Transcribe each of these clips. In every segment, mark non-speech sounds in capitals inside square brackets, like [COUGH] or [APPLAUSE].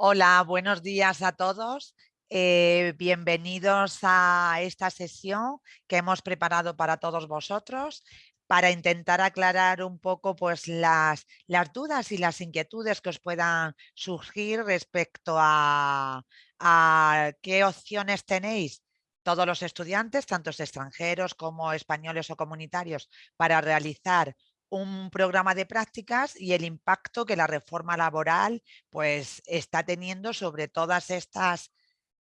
Hola, buenos días a todos. Eh, bienvenidos a esta sesión que hemos preparado para todos vosotros para intentar aclarar un poco pues, las, las dudas y las inquietudes que os puedan surgir respecto a, a qué opciones tenéis todos los estudiantes, tanto extranjeros como españoles o comunitarios, para realizar un programa de prácticas y el impacto que la reforma laboral pues, está teniendo sobre todas estas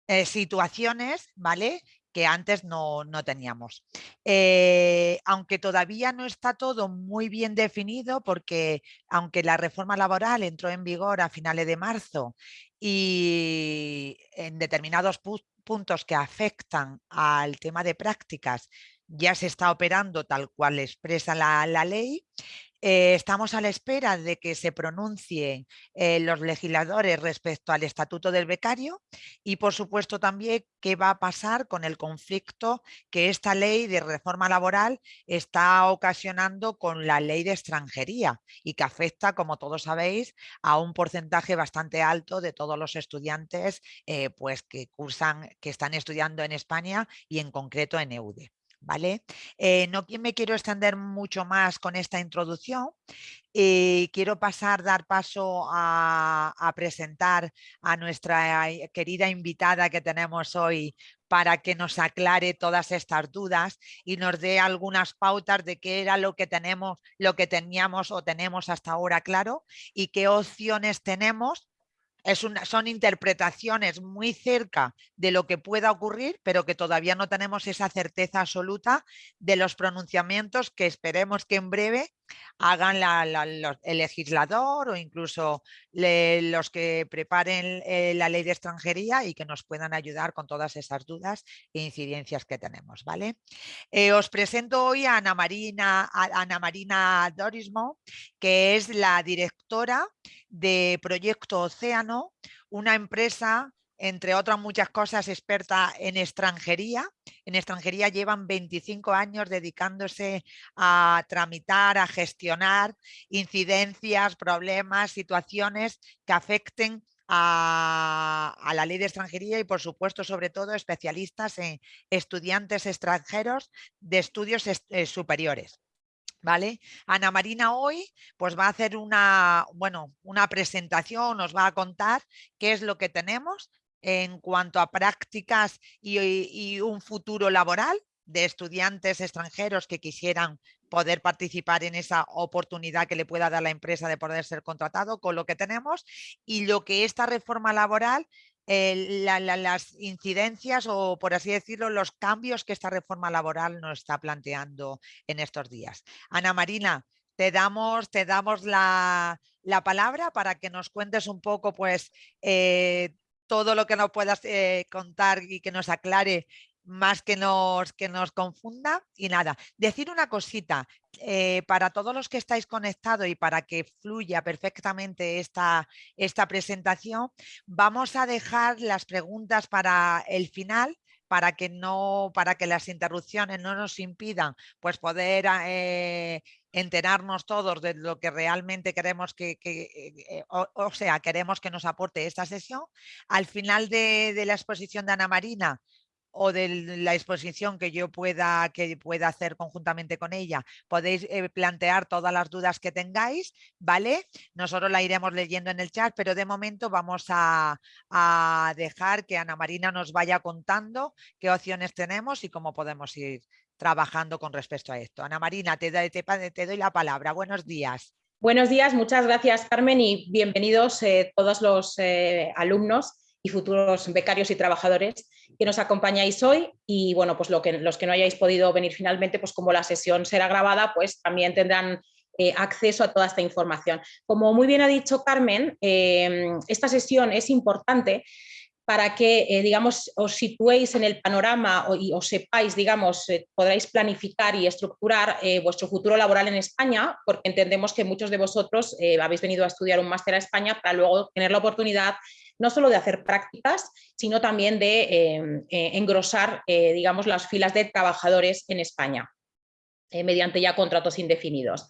eh, situaciones ¿vale? que antes no, teníamos. Eh, aunque todavía no está todo muy bien definido porque aunque la reforma laboral entró en vigor a finales de marzo y en determinados puntos que afectan al tema de prácticas ya se está operando tal cual expresa la, ley. Eh, estamos a la espera de que se pronuncien eh, los legisladores respecto al estatuto del becario y por supuesto también qué va a pasar con el conflicto que esta ley de reforma laboral está ocasionando con la ley de extranjería y que afecta, como todos sabéis, a un porcentaje bastante alto de todos los estudiantes eh, pues que cursan, que están estudiando en España y en concreto en EUDE. Eh, no me quiero extender mucho más con esta introducción. y quiero pasar, dar paso a, presentar a nuestra eh, querida invitada que tenemos hoy para que nos aclare todas estas dudas y nos dé algunas pautas de qué era lo que tenemos, lo que teníamos o tenemos hasta ahora claro y qué opciones tenemos son interpretaciones muy cerca de lo que pueda ocurrir, pero que todavía no tenemos esa certeza absoluta de los pronunciamientos que esperemos que en breve hagan el legislador o incluso los que preparen eh, la ley de extranjería y que nos puedan ayudar con todas esas dudas e incidencias que tenemos. ¿vale? Eh, os presento hoy a Ana Marina, a Ana Marina Dorismo, que es la directora de Proyecto Océano, una empresa entre otras muchas cosas, experta en extranjería. En extranjería llevan 25 años dedicándose a tramitar, a gestionar incidencias, problemas, situaciones que afecten a, la ley de extranjería y por supuesto sobre todo especialistas en estudiantes extranjeros de estudios eh, superiores. ¿Vale? Ana Marina hoy pues va a hacer una, bueno, una presentación, nos va a contar qué es lo que tenemos en cuanto a prácticas y, un futuro laboral de estudiantes extranjeros que quisieran poder participar en esa oportunidad que le pueda dar la empresa de poder ser contratado con lo que tenemos y lo que esta reforma laboral las incidencias o, por así decirlo, los cambios que esta reforma laboral nos está planteando en estos días. Ana Marina, te damos, te damos la, palabra para que nos cuentes un poco pues, eh, todo lo que nos puedas eh, contar y que nos aclare más que nos, que nos confunda. Y nada, decir una cosita, eh, para todos los que estáis conectados y para que fluya perfectamente esta, esta presentación, vamos a dejar las preguntas para el final para que no para que las interrupciones no nos impidan pues poder eh, enterarnos todos de lo que realmente queremos que, eh, o, sea queremos que nos aporte esta sesión al final de, de la exposición de Ana Marina o de la exposición que yo pueda, que pueda hacer conjuntamente con ella, podéis eh, plantear todas las dudas que tengáis, ¿vale? Nosotros la iremos leyendo en el chat, pero de momento vamos a, dejar que Ana Marina nos vaya contando qué opciones tenemos y cómo podemos ir trabajando con respecto a esto. Ana Marina, te, doy la palabra. Buenos días. Buenos días, muchas gracias Carmen y bienvenidos eh, todos los eh, alumnos y futuros becarios y trabajadores que nos acompañáis hoy y bueno, pues lo que, los que no hayáis podido venir finalmente, pues como la sesión será grabada, pues también tendrán eh, acceso a toda esta información. Como muy bien ha dicho Carmen, esta sesión es importante para que, eh, digamos, os situéis en el panorama o, y os sepáis, digamos, podráis planificar y estructurar vuestro futuro laboral en España, porque entendemos que muchos de vosotros habéis venido a estudiar un máster a España para luego tener la oportunidad no solo de hacer prácticas, sino también de em, eh, engrosar, eh, digamos, las filas de trabajadores en España, eh, mediante ya contratos indefinidos.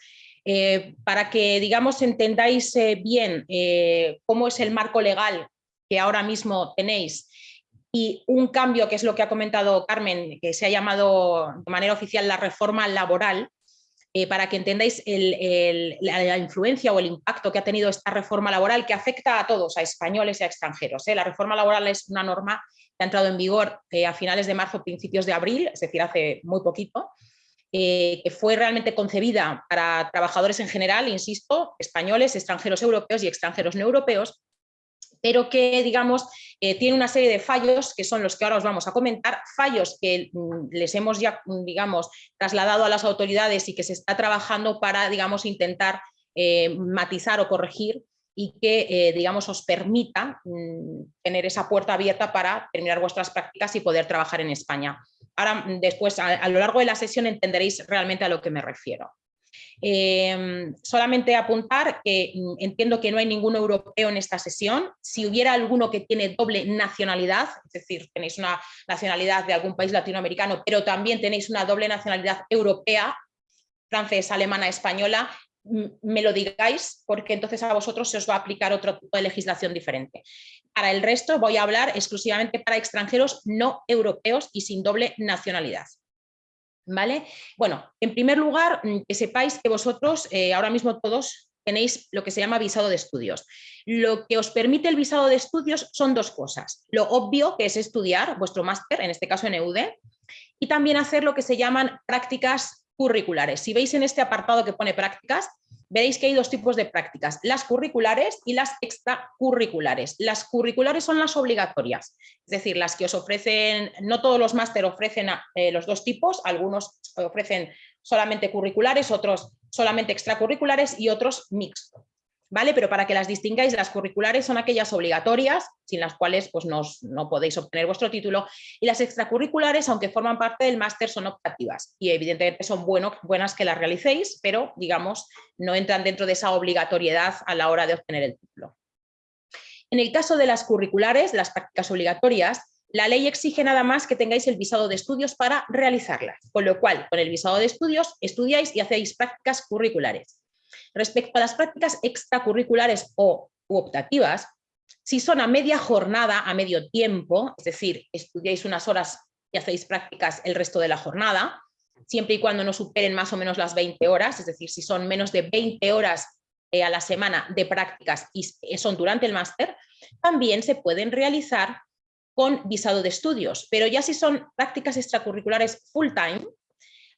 para que, digamos, entendáis bien cómo es el marco legal que ahora mismo tenéis y un cambio que es lo que ha comentado Carmen, que se ha llamado de manera oficial la reforma laboral, eh, para que entendáis la, influencia o el impacto que ha tenido esta reforma laboral que afecta a todos, a españoles y a extranjeros. ¿eh? La reforma laboral es una norma que ha entrado en vigor eh, a finales de marzo, principios de abril, es decir, hace muy poquito, que fue realmente concebida para trabajadores en general, insisto, españoles, extranjeros europeos y extranjeros no europeos, pero que, digamos, eh, tiene una serie de fallos que son los que ahora os vamos a comentar, fallos que mm, les hemos ya, mm, digamos, trasladado a las autoridades y que se está trabajando para, digamos, intentar eh, matizar o corregir y que, eh, digamos, os permita mm, tener esa puerta abierta para terminar vuestras prácticas y poder trabajar en España. Ahora, después, a lo largo de la sesión entenderéis realmente a lo que me refiero. Em, solamente apuntar que mm, entiendo que no hay ningún europeo en esta sesión. Si hubiera alguno que tiene doble nacionalidad, es decir, tenéis una nacionalidad de algún país latinoamericano, pero también tenéis una doble nacionalidad europea, francesa, alemana, española, me lo digáis porque entonces a vosotros se os va a aplicar otro tipo de legislación diferente. Para el resto voy a hablar exclusivamente para extranjeros no europeos y sin doble nacionalidad. ¿Vale? Bueno, en primer lugar, mm, que sepáis que vosotros eh, ahora mismo todos tenéis lo que se llama visado de estudios. Lo que os permite el visado de estudios son dos cosas. Lo obvio, que es estudiar vuestro máster, en este caso en EUD, y también hacer lo que se llaman prácticas curriculares. Si veis en este apartado que pone prácticas, veréis que hay dos tipos de prácticas, las curriculares y las extracurriculares. Las curriculares son las obligatorias, es decir, las que os ofrecen, no todos los máster ofrecen eh, los dos tipos, algunos ofrecen solamente curriculares, otros solamente extracurriculares y otros mixtos. ¿Vale? Pero para que las distingáis, las curriculares son aquellas obligatorias, sin las cuales pues, no podéis obtener vuestro título, y las extracurriculares, aunque forman parte del máster, son optativas y evidentemente son buenas que las realicéis, pero digamos, no entran dentro de esa obligatoriedad a la hora de obtener el título. En el caso de las curriculares, las prácticas obligatorias, la ley exige nada más que tengáis el visado de estudios para realizarlas, con lo cual, con el visado de estudios, estudiáis y hacéis prácticas curriculares. Respecto a las prácticas extracurriculares o optativas, si son a media jornada, a medio tiempo, es decir, estudiáis unas horas y hacéis prácticas el resto de la jornada, siempre y cuando no superen más o menos las 20 horas, es decir, si son menos de 20 horas eh, a la semana de prácticas y son durante el máster, también se pueden realizar con visado de estudios, pero ya si son prácticas extracurriculares full time,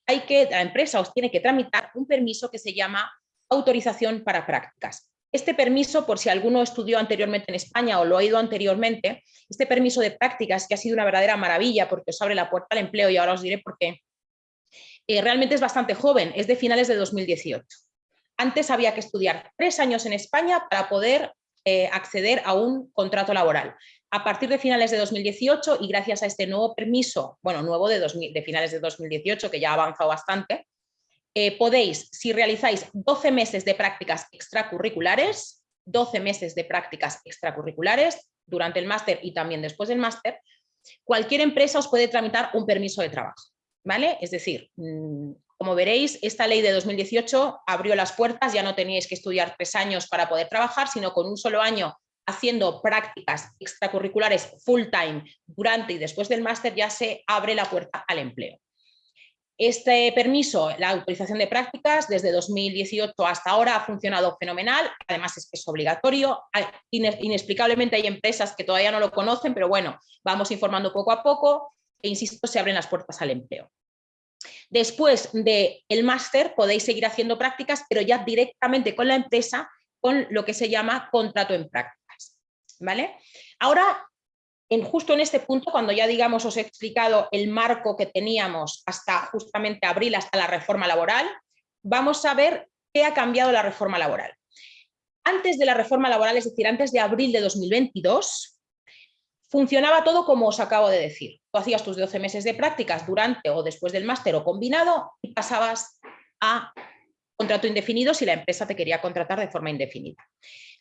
hay que, la empresa os tiene que tramitar un permiso que se llama autorización para prácticas. Este permiso, por si alguno estudió anteriormente en España o lo ha ido anteriormente, este permiso de prácticas que ha sido una verdadera maravilla porque os abre la puerta al empleo y ahora os diré por qué, eh, realmente es bastante joven, es de finales de 2018. Antes había que estudiar tres años en España para poder eh, acceder a un contrato laboral. A partir de finales de 2018 y gracias a este nuevo permiso, bueno, nuevo de, de finales de 2018, que ya ha avanzado bastante, eh, podéis, si realizáis 12 meses de prácticas extracurriculares, 12 meses de prácticas extracurriculares durante el máster y también después del máster, cualquier empresa os puede tramitar un permiso de trabajo. ¿vale? Es decir, mm, como veréis, esta ley de 2018 abrió las puertas, ya no teníais que estudiar tres años para poder trabajar, sino con un solo año haciendo prácticas extracurriculares full time durante y después del máster ya se abre la puerta al empleo. Este permiso, la autorización de prácticas, desde 2018 hasta ahora ha funcionado fenomenal, además es que es obligatorio, inexplicablemente hay empresas que todavía no lo conocen, pero bueno, vamos informando poco a poco e insisto, se abren las puertas al empleo. Después del máster podéis seguir haciendo prácticas, pero ya directamente con la empresa, con lo que se llama contrato en prácticas. ¿vale? Ahora en, justo en este punto, cuando ya digamos os he explicado el marco que teníamos hasta justamente abril, hasta la reforma laboral, vamos a ver qué ha cambiado la reforma laboral. Antes de la reforma laboral, es decir, antes de abril de 2022, funcionaba todo como os acabo de decir. Tú hacías tus 12 meses de prácticas durante o después del máster o combinado y pasabas a contrato indefinido si la empresa te quería contratar de forma indefinida.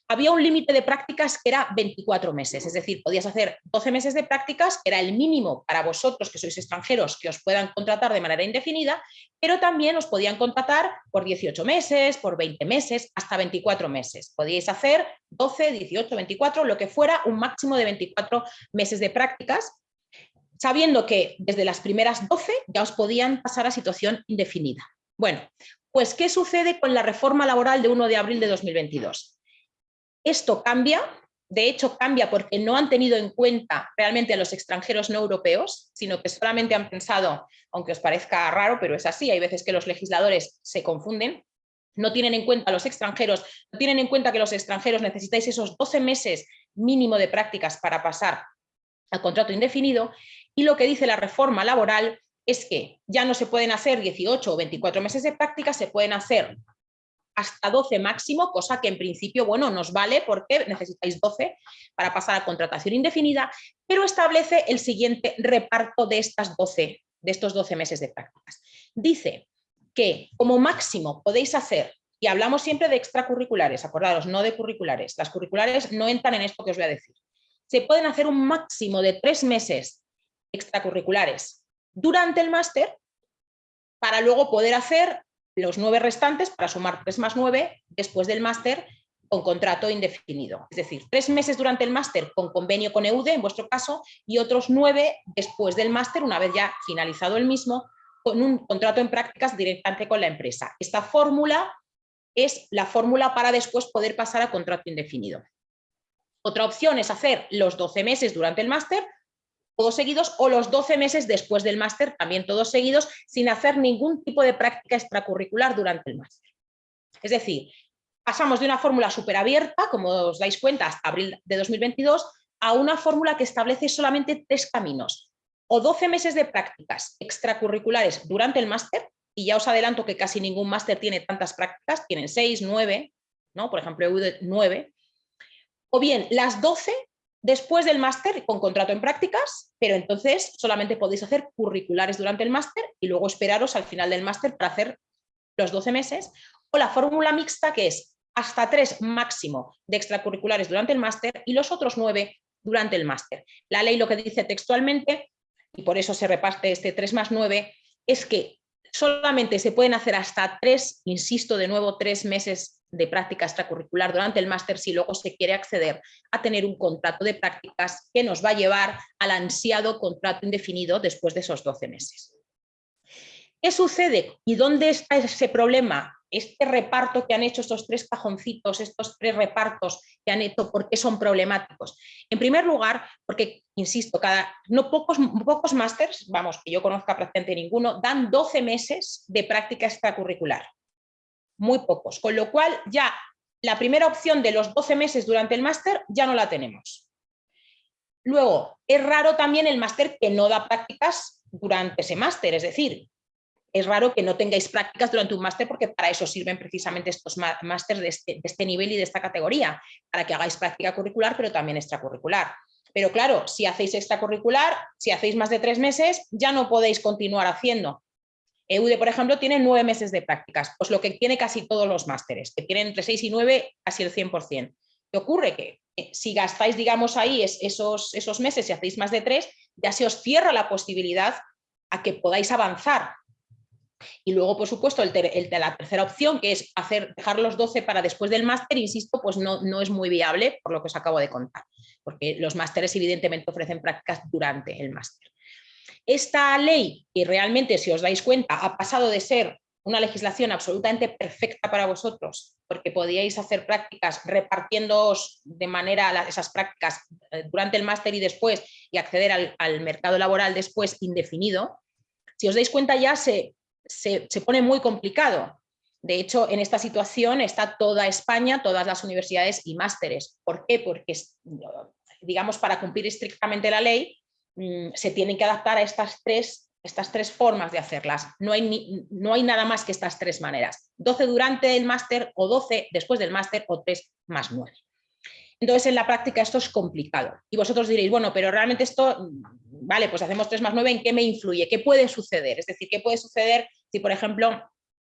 Había un límite de prácticas que era 24 meses, es decir, podías hacer 12 meses de prácticas, que era el mínimo para vosotros que sois extranjeros que os puedan contratar de manera indefinida, pero también os podían contratar por 18 meses, por 20 meses, hasta 24 meses. Podíais hacer 12, 18, 24, lo que fuera, un máximo de 24 meses de prácticas, sabiendo que desde las primeras 12 ya os podían pasar a situación indefinida. Bueno, pues ¿qué sucede con la reforma laboral de 1 de abril de 2022? Esto cambia, de hecho cambia porque no han tenido en cuenta realmente a los extranjeros no europeos, sino que solamente han pensado, aunque os parezca raro, pero es así, hay veces que los legisladores se confunden, no tienen en cuenta a los extranjeros, no tienen en cuenta que los extranjeros necesitáis esos 12 meses mínimo de prácticas para pasar al contrato indefinido y lo que dice la reforma laboral es que ya no se pueden hacer 18 o 24 meses de práctica, se pueden hacer hasta 12 máximo, cosa que en principio, bueno, nos vale porque necesitáis 12 para pasar a contratación indefinida, pero establece el siguiente reparto de, estas 12, de estos 12 meses de prácticas. Dice que como máximo podéis hacer, y hablamos siempre de extracurriculares, acordaros, no de curriculares, las curriculares no entran en esto que os voy a decir, se pueden hacer un máximo de tres meses extracurriculares durante el máster para luego poder hacer los nueve restantes para sumar 3 más 9 después del máster con contrato indefinido. Es decir, tres meses durante el máster con convenio con EUDE, en vuestro caso, y otros nueve después del máster, una vez ya finalizado el mismo, con un contrato en prácticas directamente con la empresa. Esta fórmula es la fórmula para después poder pasar a contrato indefinido. Otra opción es hacer los 12 meses durante el máster todos seguidos o los 12 meses después del máster, también todos seguidos, sin hacer ningún tipo de práctica extracurricular durante el máster. Es decir, pasamos de una fórmula súper abierta, como os dais cuenta, hasta abril de 2022, a una fórmula que establece solamente tres caminos. O 12 meses de prácticas extracurriculares durante el máster, y ya os adelanto que casi ningún máster tiene tantas prácticas, tienen 6, 9, ¿no? por ejemplo, EU 9, o bien las 12 después del máster con contrato en prácticas, pero entonces solamente podéis hacer curriculares durante el máster y luego esperaros al final del máster para hacer los 12 meses, o la fórmula mixta que es hasta tres máximo de extracurriculares durante el máster y los otros nueve durante el máster. La ley lo que dice textualmente, y por eso se reparte este 3 más 9, es que solamente se pueden hacer hasta tres, insisto de nuevo, tres meses de práctica extracurricular durante el máster si luego se quiere acceder a tener un contrato de prácticas que nos va a llevar al ansiado contrato indefinido después de esos 12 meses. ¿Qué sucede y dónde está ese problema? Este reparto que han hecho estos tres cajoncitos, estos tres repartos que han hecho, ¿por qué son problemáticos? En primer lugar, porque, insisto, cada, no pocos, pocos másters, vamos, que yo conozca prácticamente ninguno, dan 12 meses de práctica extracurricular muy pocos, con lo cual ya la primera opción de los 12 meses durante el máster ya no la tenemos. Luego, es raro también el máster que no da prácticas durante ese máster, es decir, es raro que no tengáis prácticas durante un máster porque para eso sirven precisamente estos másters de este, de este nivel y de esta categoría, para que hagáis práctica curricular pero también extracurricular. Pero claro, si hacéis extracurricular, si hacéis más de tres meses, ya no podéis continuar haciendo, EUDE, por ejemplo, tiene nueve meses de prácticas, pues lo que tiene casi todos los másteres, que tienen entre seis y nueve, casi el 100%. ¿Qué ocurre? Que si gastáis, digamos, ahí esos, esos meses y hacéis más de tres, ya se os cierra la posibilidad a que podáis avanzar. Y luego, por supuesto, la tercera opción, que es hacer, dejar los 12 para después del máster, insisto, pues no, no es muy viable por lo que os acabo de contar, porque los másteres evidentemente ofrecen prácticas durante el máster. Esta ley, que realmente, si os dais cuenta, ha pasado de ser una legislación absolutamente perfecta para vosotros, porque podíais hacer prácticas repartiéndoos de manera esas prácticas eh, durante el máster y después y acceder al, mercado laboral después indefinido, si os dais cuenta ya se, se, se pone muy complicado. De hecho, en esta situación está toda España, todas las universidades y másteres. ¿Por qué? Porque, digamos, para cumplir estrictamente la ley, Mm, se tienen que adaptar a estas tres, estas tres formas de hacerlas. No hay, no hay nada más que estas tres maneras. 12 durante el máster o 12 después del máster o 3 más 9. Entonces, en la práctica esto es complicado. Y vosotros diréis, bueno, pero realmente esto, mm, vale, pues hacemos 3 más 9, ¿en qué me influye? ¿Qué puede suceder? Es decir, ¿qué puede suceder si, por ejemplo,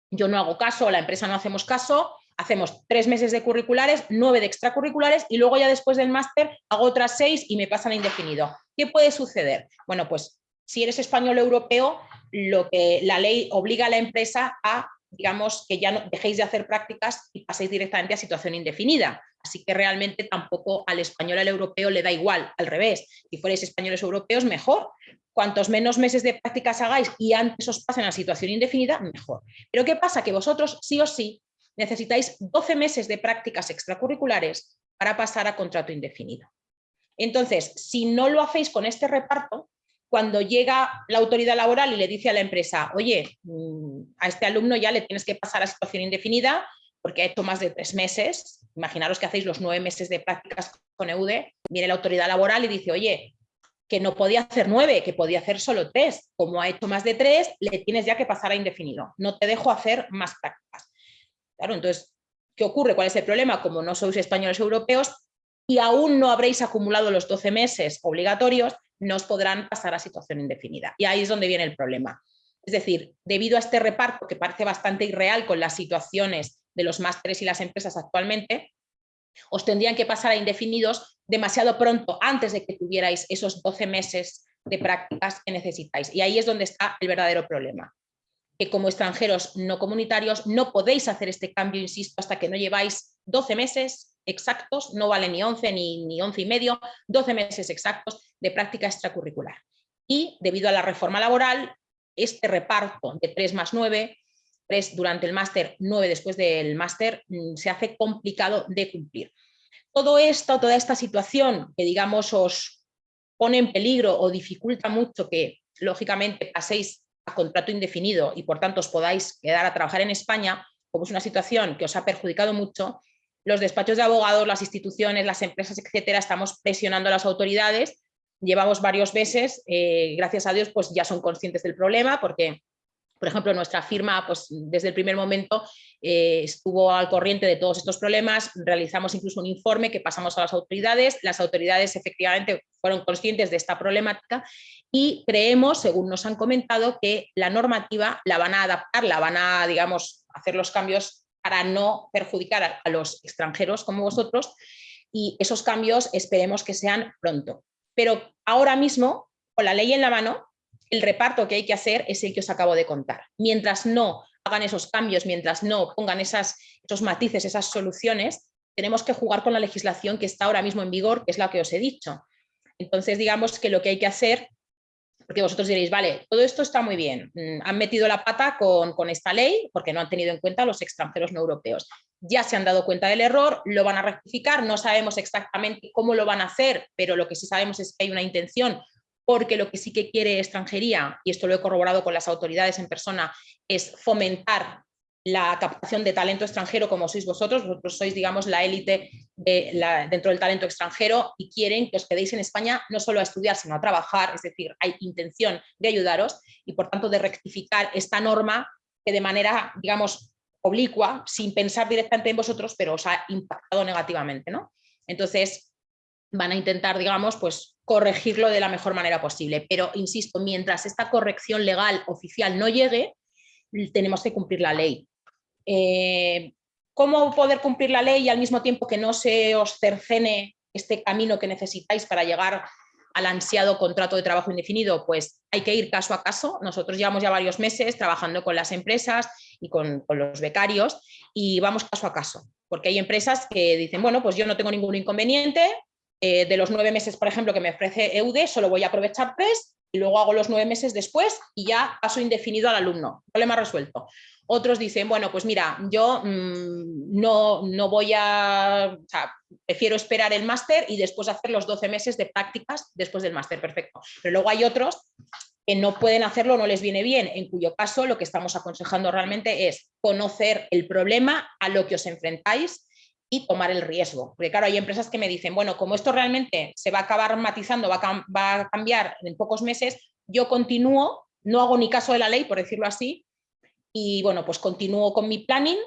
yo no hago caso la empresa no hacemos caso hacemos tres meses de curriculares, nueve de extracurriculares y luego ya después del máster hago otras seis y me pasan a indefinido. ¿Qué puede suceder? Bueno, pues si eres español europeo, lo que la ley obliga a la empresa a, digamos, que ya no dejéis de hacer prácticas y paséis directamente a situación indefinida. Así que realmente tampoco al español al europeo le da igual, al revés. Si fuerais españoles europeos, mejor. Cuantos menos meses de prácticas hagáis y antes os pasen a situación indefinida, mejor. Pero ¿qué pasa? Que vosotros sí o sí necesitáis 12 meses de prácticas extracurriculares para pasar a contrato indefinido. Entonces, si no lo hacéis con este reparto, cuando llega la autoridad laboral y le dice a la empresa, oye, mm, a este alumno ya le tienes que pasar a situación indefinida porque ha hecho más de tres meses, imaginaros que hacéis los nueve meses de prácticas con EUDE, viene la autoridad laboral y dice, oye, que no podía hacer nueve, que podía hacer solo tres. Como ha hecho más de tres, le tienes ya que pasar a indefinido. No te dejo hacer más prácticas. Claro, entonces, ¿qué ocurre? ¿Cuál es el problema? Como no sois españoles europeos y aún no habréis acumulado los 12 meses obligatorios, no os podrán pasar a situación indefinida. Y ahí es donde viene el problema. Es decir, debido a este reparto que parece bastante irreal con las situaciones de los másteres y las empresas actualmente, os tendrían que pasar a indefinidos demasiado pronto, antes de que tuvierais esos 12 meses de prácticas que necesitáis. Y ahí es donde está el verdadero problema. Que como extranjeros no comunitarios no podéis hacer este cambio, insisto, hasta que no lleváis 12 meses exactos, no vale ni 11 ni, ni 11 y medio, 12 meses exactos de práctica extracurricular. Y debido a la reforma laboral, este reparto de 3 más 9 durante el máster, nueve después del máster, mm, se hace complicado de cumplir. Todo esto, toda esta situación que digamos os pone en peligro o dificulta mucho que lógicamente paséis a contrato indefinido y por tanto os podáis quedar a trabajar en España, como es una situación que os ha perjudicado mucho, los despachos de abogados, las instituciones, las empresas, etcétera, estamos presionando a las autoridades. Llevamos varios meses, eh, gracias a Dios, pues ya son conscientes del problema porque por ejemplo, nuestra firma pues, desde el primer momento eh, estuvo al corriente de todos estos problemas, realizamos incluso un informe que pasamos a las autoridades, las autoridades efectivamente fueron conscientes de esta problemática y creemos, según nos han comentado, que la normativa la van a adaptar, la van a, digamos, hacer los cambios para no perjudicar a, a los extranjeros como vosotros. Y esos cambios esperemos que sean pronto. Pero ahora mismo, con la ley en la mano, el reparto que hay que hacer es el que os acabo de contar. Mientras no hagan esos cambios, mientras no pongan esos matices, esas soluciones, tenemos que jugar con la legislación que está ahora mismo en vigor, que es la que os he dicho. Entonces, digamos que lo que hay que hacer, porque vosotros diréis, vale, todo esto está muy bien, mm, han metido la pata con, con esta ley porque no han tenido en cuenta a los extranjeros no europeos. Ya se han dado cuenta del error, lo van a rectificar, no sabemos exactamente cómo lo van a hacer, pero lo que sí sabemos es que hay una intención porque lo que sí que quiere extranjería, y esto lo he corroborado con las autoridades en persona, es fomentar la captación de talento extranjero como sois vosotros, vosotros sois digamos la élite de dentro del talento extranjero y quieren que os quedéis en España no solo a estudiar sino a trabajar, es decir, hay intención de ayudaros y por tanto de rectificar esta norma que de manera digamos oblicua, sin pensar directamente en vosotros, pero os ha impactado negativamente. ¿no? Entonces van a intentar digamos pues corregirlo de la mejor manera posible. Pero, insisto, mientras esta corrección legal oficial no llegue, tenemos que cumplir la ley. Eh, ¿Cómo poder cumplir la ley y al mismo tiempo que no se os cercene este camino que necesitáis para llegar al ansiado contrato de trabajo indefinido? Pues hay que ir caso a caso. Nosotros llevamos ya varios meses trabajando con las empresas y con, con los becarios y vamos caso a caso. Porque hay empresas que dicen, bueno, pues yo no tengo ningún inconveniente, eh, de los nueve meses, por ejemplo, que me ofrece EUDE, solo voy a aprovechar tres y luego hago los nueve meses después y ya paso indefinido al alumno. Problema resuelto. Otros dicen, bueno, pues mira, yo mm, no, no, voy a, prefiero esperar el máster y después hacer los 12 meses de prácticas después del máster, perfecto. Pero luego hay otros que no pueden hacerlo, no les viene bien, en cuyo caso lo que estamos aconsejando realmente es conocer el problema a lo que os enfrentáis y tomar el riesgo. Porque claro, hay empresas que me dicen, bueno, como esto realmente se va a acabar matizando, va a, cambiar en pocos meses, yo continúo, no hago ni caso de la ley, por decirlo así, y bueno, pues continúo con mi planning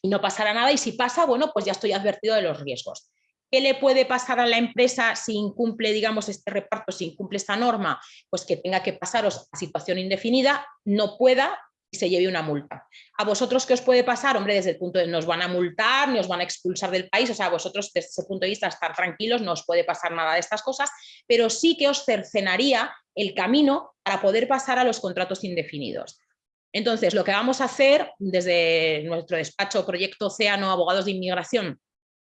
y no pasará nada y si pasa, bueno, pues ya estoy advertido de los riesgos. ¿Qué le puede pasar a la empresa si incumple, digamos, este reparto, si incumple esta norma? Pues que tenga que pasaros a situación indefinida, no pueda, se lleve una multa. ¿A vosotros qué os puede pasar? Hombre, desde el punto de nos van a multar, nos van a expulsar del país, o sea, a vosotros desde ese punto de vista estar tranquilos, no os puede pasar nada de estas cosas, pero sí que os cercenaría el camino para poder pasar a los contratos indefinidos. Entonces, lo que vamos a hacer desde nuestro despacho Proyecto Océano Abogados de Inmigración,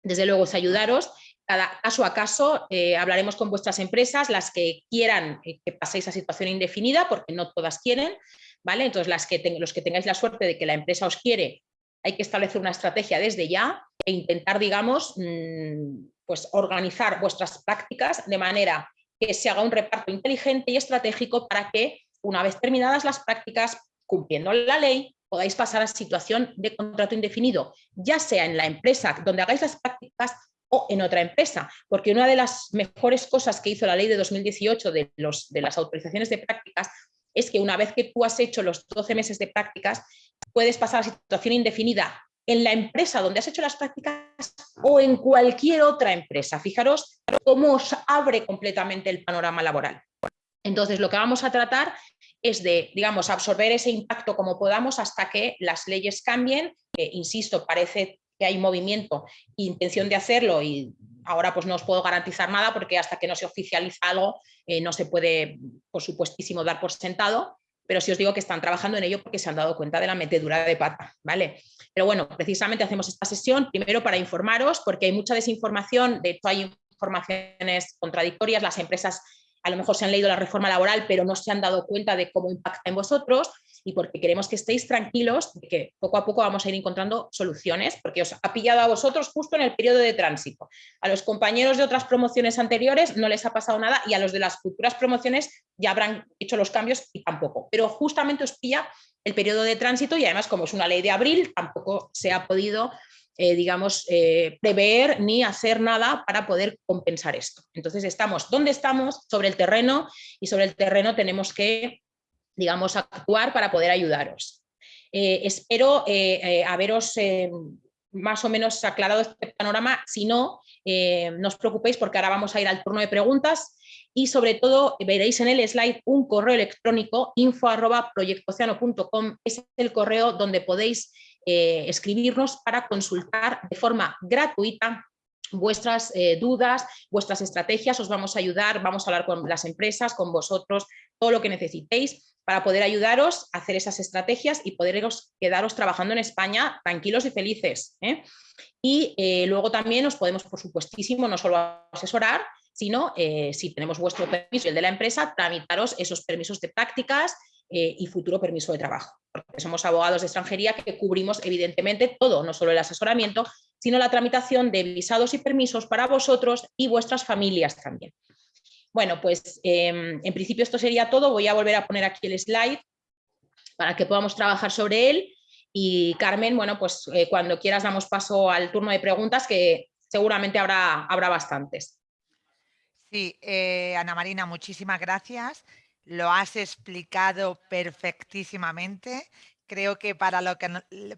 desde luego es ayudaros cada caso a caso eh, hablaremos con vuestras empresas, las que quieran eh, que paséis a situación indefinida, porque no todas quieren, ¿vale? Entonces, los que tengáis la suerte de que la empresa os quiere, hay que establecer una estrategia desde ya e intentar, digamos, mm, pues organizar vuestras prácticas de manera que se haga un reparto inteligente y estratégico para que, una vez terminadas las prácticas, cumpliendo la ley, podáis pasar a situación de contrato indefinido, ya sea en la empresa donde hagáis las prácticas o en otra empresa, porque una de las mejores cosas que hizo la ley de 2018 de, los, de las autorizaciones de prácticas es que una vez que tú has hecho los 12 meses de prácticas, puedes pasar a situación indefinida en la empresa donde has hecho las prácticas o en cualquier otra empresa. Fijaros cómo os abre completamente el panorama laboral. Entonces, lo que vamos a tratar es de, digamos, absorber ese impacto como podamos hasta que las leyes cambien. insisto, parece que hay movimiento e intención de hacerlo y ahora pues no os puedo garantizar nada porque hasta que no se oficializa algo eh, no se puede, por supuestísimo, dar por sentado, pero sí os digo que están trabajando en ello porque se han dado cuenta de la metedura de pata, ¿vale? Pero bueno, precisamente hacemos esta sesión primero para informaros porque hay mucha desinformación, de hecho hay informaciones contradictorias, las empresas a lo mejor se han leído la reforma laboral pero no se han dado cuenta de cómo impacta en vosotros y porque queremos que estéis tranquilos de que poco a poco vamos a ir encontrando soluciones, porque os ha pillado a vosotros justo en el periodo de tránsito. A los compañeros de otras promociones anteriores no les ha pasado nada y a los de las futuras promociones ya habrán hecho los cambios y tampoco. Pero justamente os pilla el periodo de tránsito y además como es una ley de abril tampoco se ha podido eh, digamos, eh, prever ni hacer nada para poder compensar esto. Entonces estamos donde estamos, sobre el terreno, y sobre el terreno tenemos que digamos, actuar para poder ayudaros. Eh, espero eh, eh, haberos más o menos aclarado este panorama, si no, no os preocupéis porque ahora vamos a ir al turno de preguntas y sobre todo veréis en el slide un correo electrónico info arroba es el correo donde podéis escribirnos para consultar de forma gratuita vuestras dudas, vuestras estrategias, os vamos a ayudar, vamos a hablar con las empresas, con vosotros, todo lo que necesitéis para poder ayudaros a hacer esas estrategias y poderos quedaros trabajando en España tranquilos y felices. ¿eh? Y eh, luego también os podemos, por supuestísimo, no solo asesorar, sino eh, si tenemos vuestro permiso y el de la empresa, tramitaros esos permisos de prácticas y futuro permiso de trabajo. Porque somos abogados de extranjería que cubrimos evidentemente todo, no solo el asesoramiento, sino la tramitación de visados y permisos para vosotros y vuestras familias también. Bueno, pues em, en principio esto sería todo. Voy a volver a poner aquí el slide para que podamos trabajar sobre él. Y Carmen, bueno, pues eh, cuando quieras damos paso al turno de preguntas que seguramente habrá, habrá bastantes. Sí, eh, Ana Marina, muchísimas gracias. Lo has explicado perfectísimamente. Creo que para, lo que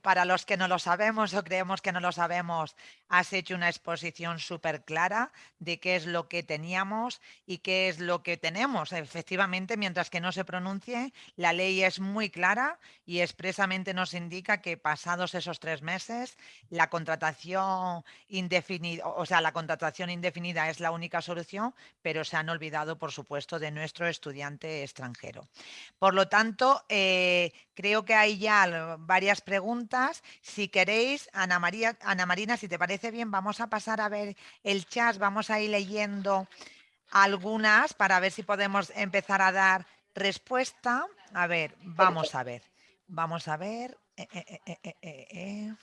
para los que no lo sabemos o creemos que no lo sabemos, has hecho una exposición súper clara de qué es lo que teníamos y qué es lo que tenemos. Efectivamente, mientras que no se pronuncie, la ley es muy clara y expresamente nos indica que pasados esos tres meses, la contratación indefinida, o sea, la contratación indefinida es la única solución, pero se han olvidado, por supuesto, de nuestro estudiante extranjero. Por lo tanto, eh, creo que hay ya varias preguntas. Si queréis, Ana, María, Ana Marina, si te parece bien, vamos a pasar a ver el chat, vamos a ir leyendo algunas para ver si podemos empezar a dar respuesta. A ver, vamos a ver. Vamos a ver. Eh, eh, eh,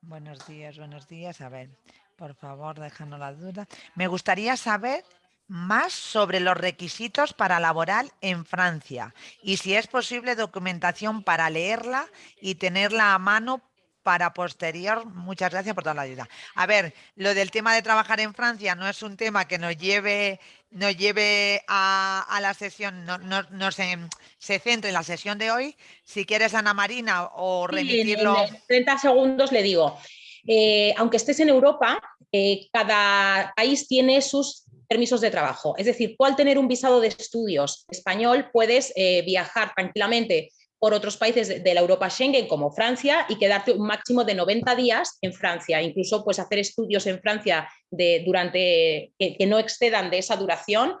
buenos días, buenos días. A ver, por favor, déjanos la duda. Me gustaría saber más sobre los requisitos para laboral en Francia y si es posible documentación para leerla y tenerla a mano para posterior. Muchas gracias por toda la ayuda. A ver, lo del tema de trabajar en Francia no es un tema que nos lleve, nos lleve a, la sesión, no, no, se, se, centre en la sesión de hoy. Si quieres, Ana Marina, o remitirlo. en 30 segundos le digo. Eh, aunque estés en Europa, eh, cada país tiene sus permisos de trabajo. Es decir, tú al tener un visado de estudios español puedes eh, viajar tranquilamente por otros países de la Europa Schengen como Francia y quedarte un máximo de 90 días en Francia. Incluso pues hacer estudios en Francia durante, que, no excedan de esa duración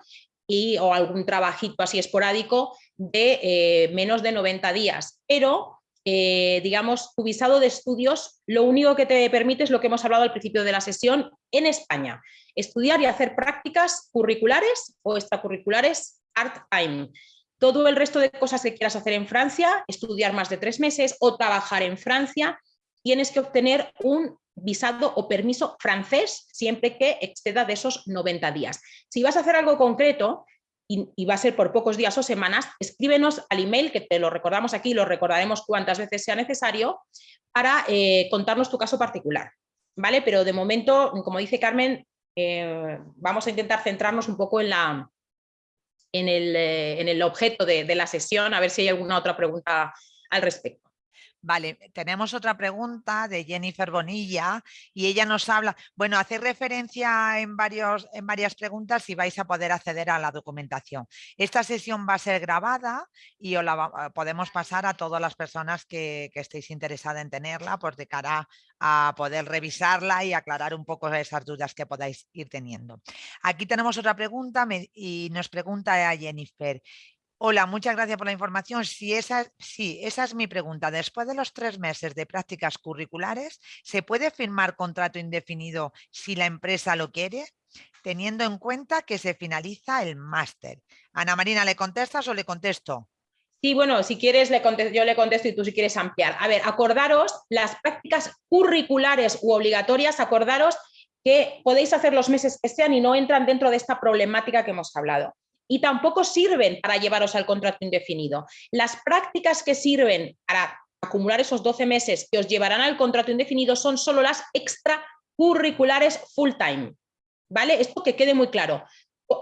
y, o algún trabajito así esporádico de eh, menos de 90 días. Pero eh, digamos, tu visado de estudios, lo único que te permite es lo que hemos hablado al principio de la sesión en España, estudiar y hacer prácticas curriculares o extracurriculares part-time. Todo el resto de cosas que quieras hacer en Francia, estudiar más de tres meses o trabajar en Francia, tienes que obtener un visado o permiso francés siempre que exceda de esos 90 días. Si vas a hacer algo concreto, y, va a ser por pocos días o semanas, escríbenos al email, que te lo recordamos aquí, lo recordaremos cuantas veces sea necesario, para eh, contarnos tu caso particular. ¿vale? Pero de momento, como dice Carmen, eh, vamos a intentar centrarnos un poco en, la, en, el, eh, en el objeto de, de la sesión, a ver si hay alguna otra pregunta al respecto. Vale, tenemos otra pregunta de Jennifer Bonilla y ella nos habla, bueno, hace referencia en, varios, en varias preguntas y vais a poder acceder a la documentación. Esta sesión va a ser grabada y os la eh, podemos pasar a todas las personas que, estéis interesadas en tenerla, pues de cara a poder revisarla y aclarar un poco esas dudas que podáis ir teniendo. Aquí tenemos otra pregunta y nos pregunta a Jennifer, Hola, muchas gracias por la información. Si esa, sí, esa es mi pregunta. Después de los tres meses de prácticas curriculares, ¿se puede firmar contrato indefinido si la empresa lo quiere? Teniendo en cuenta que se finaliza el máster. Ana Marina, ¿le contestas o le contesto? Sí, bueno, si quieres le yo le contesto y tú si quieres ampliar. A ver, acordaros las prácticas curriculares u obligatorias, acordaros que podéis hacer los meses que sean y no entran dentro de esta problemática que hemos hablado y tampoco sirven para llevaros al contrato indefinido. Las prácticas que sirven para acumular esos 12 meses que os llevarán al contrato indefinido son solo las extracurriculares full time. ¿Vale? Esto que quede muy claro.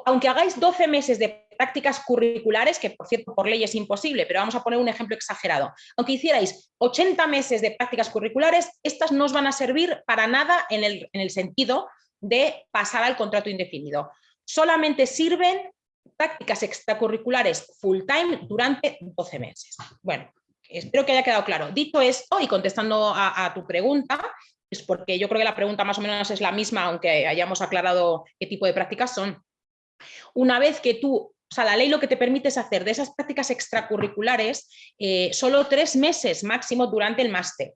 Aunque hagáis 12 meses de prácticas curriculares, que por cierto por ley es imposible, pero vamos a poner un ejemplo exagerado. Aunque hicierais 80 meses de prácticas curriculares, estas no os van a servir para nada en el, en el sentido de pasar al contrato indefinido. Solamente sirven prácticas extracurriculares full time durante 12 meses. Bueno, espero que haya quedado claro. Dicho esto y contestando a, tu pregunta, porque yo creo que la pregunta más o menos es la misma, aunque hayamos aclarado qué tipo de prácticas son. Una vez que tú, o sea, la ley lo que te permite es hacer de esas prácticas extracurriculares eh, solo tres meses máximo durante el máster.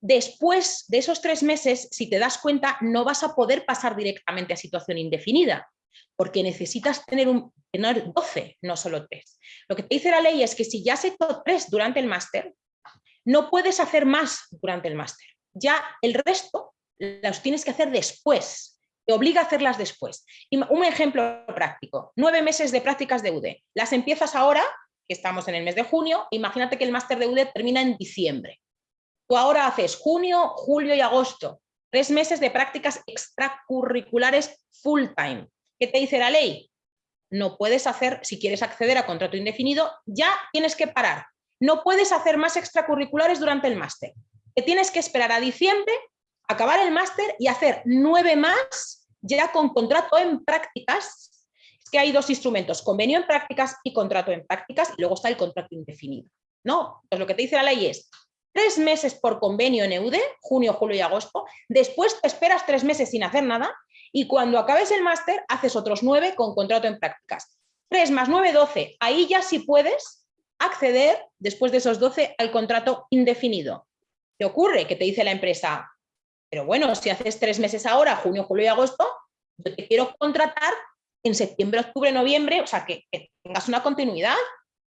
Después de esos tres meses, si te das cuenta, no vas a poder pasar directamente a situación indefinida, porque necesitas tener, un, tener 12, no solo 3. Lo que te dice la ley es que si ya has hecho 3 durante el máster, no puedes hacer más durante el máster. Ya el resto los tienes que hacer después, te obliga a hacerlas después. Un ejemplo práctico, nueve meses de prácticas de UD. Las empiezas ahora, que estamos en el mes de junio, imagínate que el máster de UD termina en diciembre. Tú ahora haces junio, julio y agosto, tres meses de prácticas extracurriculares full time. ¿Qué te dice la ley? No puedes hacer, si quieres acceder a contrato indefinido, ya tienes que parar. No puedes hacer más extracurriculares durante el máster. Te tienes que esperar a diciembre, acabar el máster y hacer nueve más ya con contrato en prácticas. Es que hay dos instrumentos, convenio en prácticas y contrato en prácticas, y luego está el contrato indefinido. ¿no? Pues lo que te dice la ley es tres meses por convenio en EUDE, junio, julio y agosto, después te esperas tres meses sin hacer nada y cuando acabes el máster haces otros nueve con contrato en prácticas. 3 más 9, 12. Ahí ya sí puedes acceder, después de esos 12, al contrato indefinido. ¿Qué ocurre? Que te dice la empresa, pero bueno, si haces tres meses ahora, junio, julio y agosto, yo te quiero contratar en septiembre, octubre, noviembre, o sea, que, que tengas una continuidad.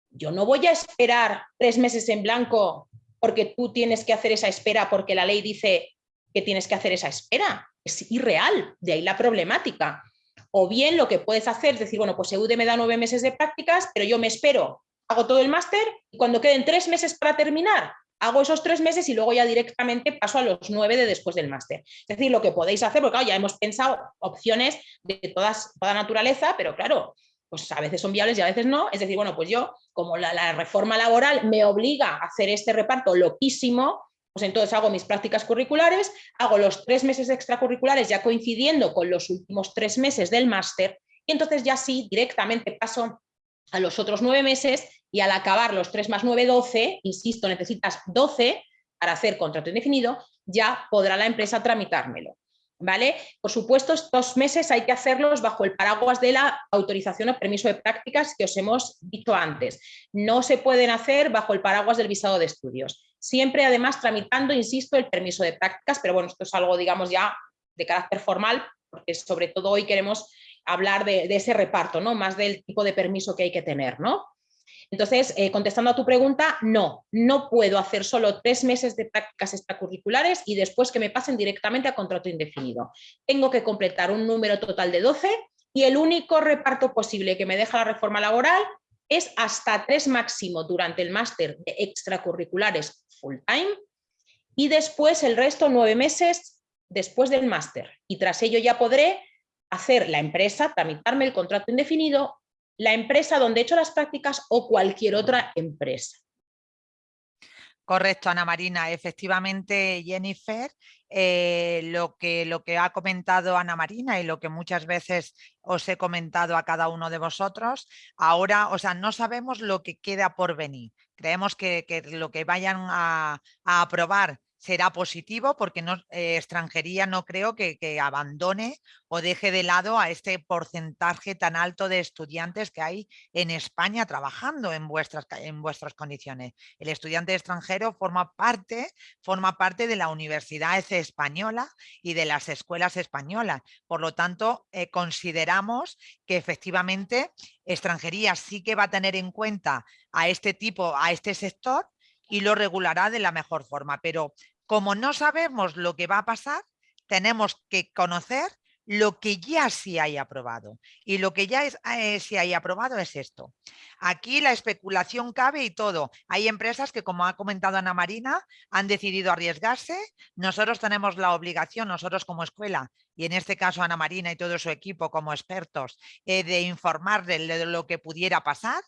Yo no voy a esperar tres meses en blanco porque tú tienes que hacer esa espera porque la ley dice que tienes que hacer esa espera es irreal, de ahí la problemática. O bien lo que puedes hacer es decir, bueno, pues EUDE me da nueve meses de prácticas, pero yo me espero, hago todo el máster y cuando queden tres meses para terminar, hago esos tres meses y luego ya directamente paso a los nueve de después del máster. Es decir, lo que podéis hacer, porque ya hemos pensado opciones de todas, toda naturaleza, pero claro, pues a veces son viables y a veces no. Es decir, bueno, pues yo, como la reforma laboral me obliga a hacer este reparto loquísimo, pues entonces hago mis prácticas curriculares, hago los tres meses extracurriculares ya coincidiendo con los últimos tres meses del máster y entonces ya sí directamente paso a los otros nueve meses y al acabar los 3 más 9, 12, insisto, necesitas 12 para hacer contrato indefinido, ya podrá la empresa tramitármelo. ¿Vale? Por supuesto, estos meses hay que hacerlos bajo el paraguas de la autorización o permiso de prácticas que os hemos dicho antes. No se pueden hacer bajo el paraguas del visado de estudios. Siempre, además, tramitando, insisto, el permiso de prácticas, pero bueno, esto es algo, digamos, ya de carácter formal, porque sobre todo hoy queremos hablar de, ese reparto, ¿no? Más del tipo de permiso que hay que tener, ¿no? Entonces, eh, contestando a tu pregunta, no, no puedo hacer solo tres meses de prácticas extracurriculares y después que me pasen directamente a contrato indefinido. Tengo que completar un número total de 12 y el único reparto posible que me deja la reforma laboral es hasta tres máximo durante el máster de extracurriculares full time y después el resto nueve meses después del máster. Y tras ello ya podré hacer la empresa, tramitarme el contrato indefinido la empresa donde he hecho las prácticas o cualquier otra empresa. Correcto, Ana Marina. Efectivamente, Jennifer, eh, lo, que, lo que ha comentado Ana Marina y lo que muchas veces os he comentado a cada uno de vosotros, ahora, o sea, no sabemos lo que queda por venir. Creemos que, lo que vayan a aprobar será positivo porque no, eh, extranjería no creo que, abandone o deje de lado a este porcentaje tan alto de estudiantes que hay en España trabajando en vuestras, en vuestras condiciones. El estudiante extranjero forma parte, forma parte de la Universidad Española y de las escuelas españolas. Por lo tanto, eh, consideramos que efectivamente extranjería sí que va a tener en cuenta a este tipo, a este sector y lo regulará de la mejor forma. Pero como no sabemos lo que va a pasar, tenemos que conocer lo que ya sí hay aprobado. Y lo que ya es, eh, sí hay aprobado es esto. Aquí la especulación cabe y todo. Hay empresas que, como ha comentado Ana Marina, han decidido arriesgarse. Nosotros tenemos la obligación, nosotros como escuela, y en este caso Ana Marina y todo su equipo como expertos, eh, de informar de lo que pudiera pasar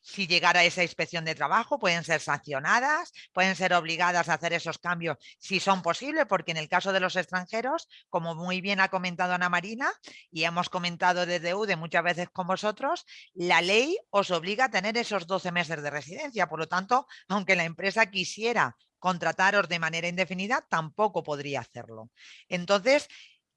si llegara esa inspección de trabajo, pueden ser sancionadas, pueden ser obligadas a hacer esos cambios si son posibles, porque en el caso de los extranjeros, como muy bien ha comentado Ana Marina y hemos comentado desde UDE muchas veces con vosotros, la ley os obliga a tener esos 12 meses de residencia. Por lo tanto, aunque la empresa quisiera contrataros de manera indefinida, tampoco podría hacerlo. Entonces,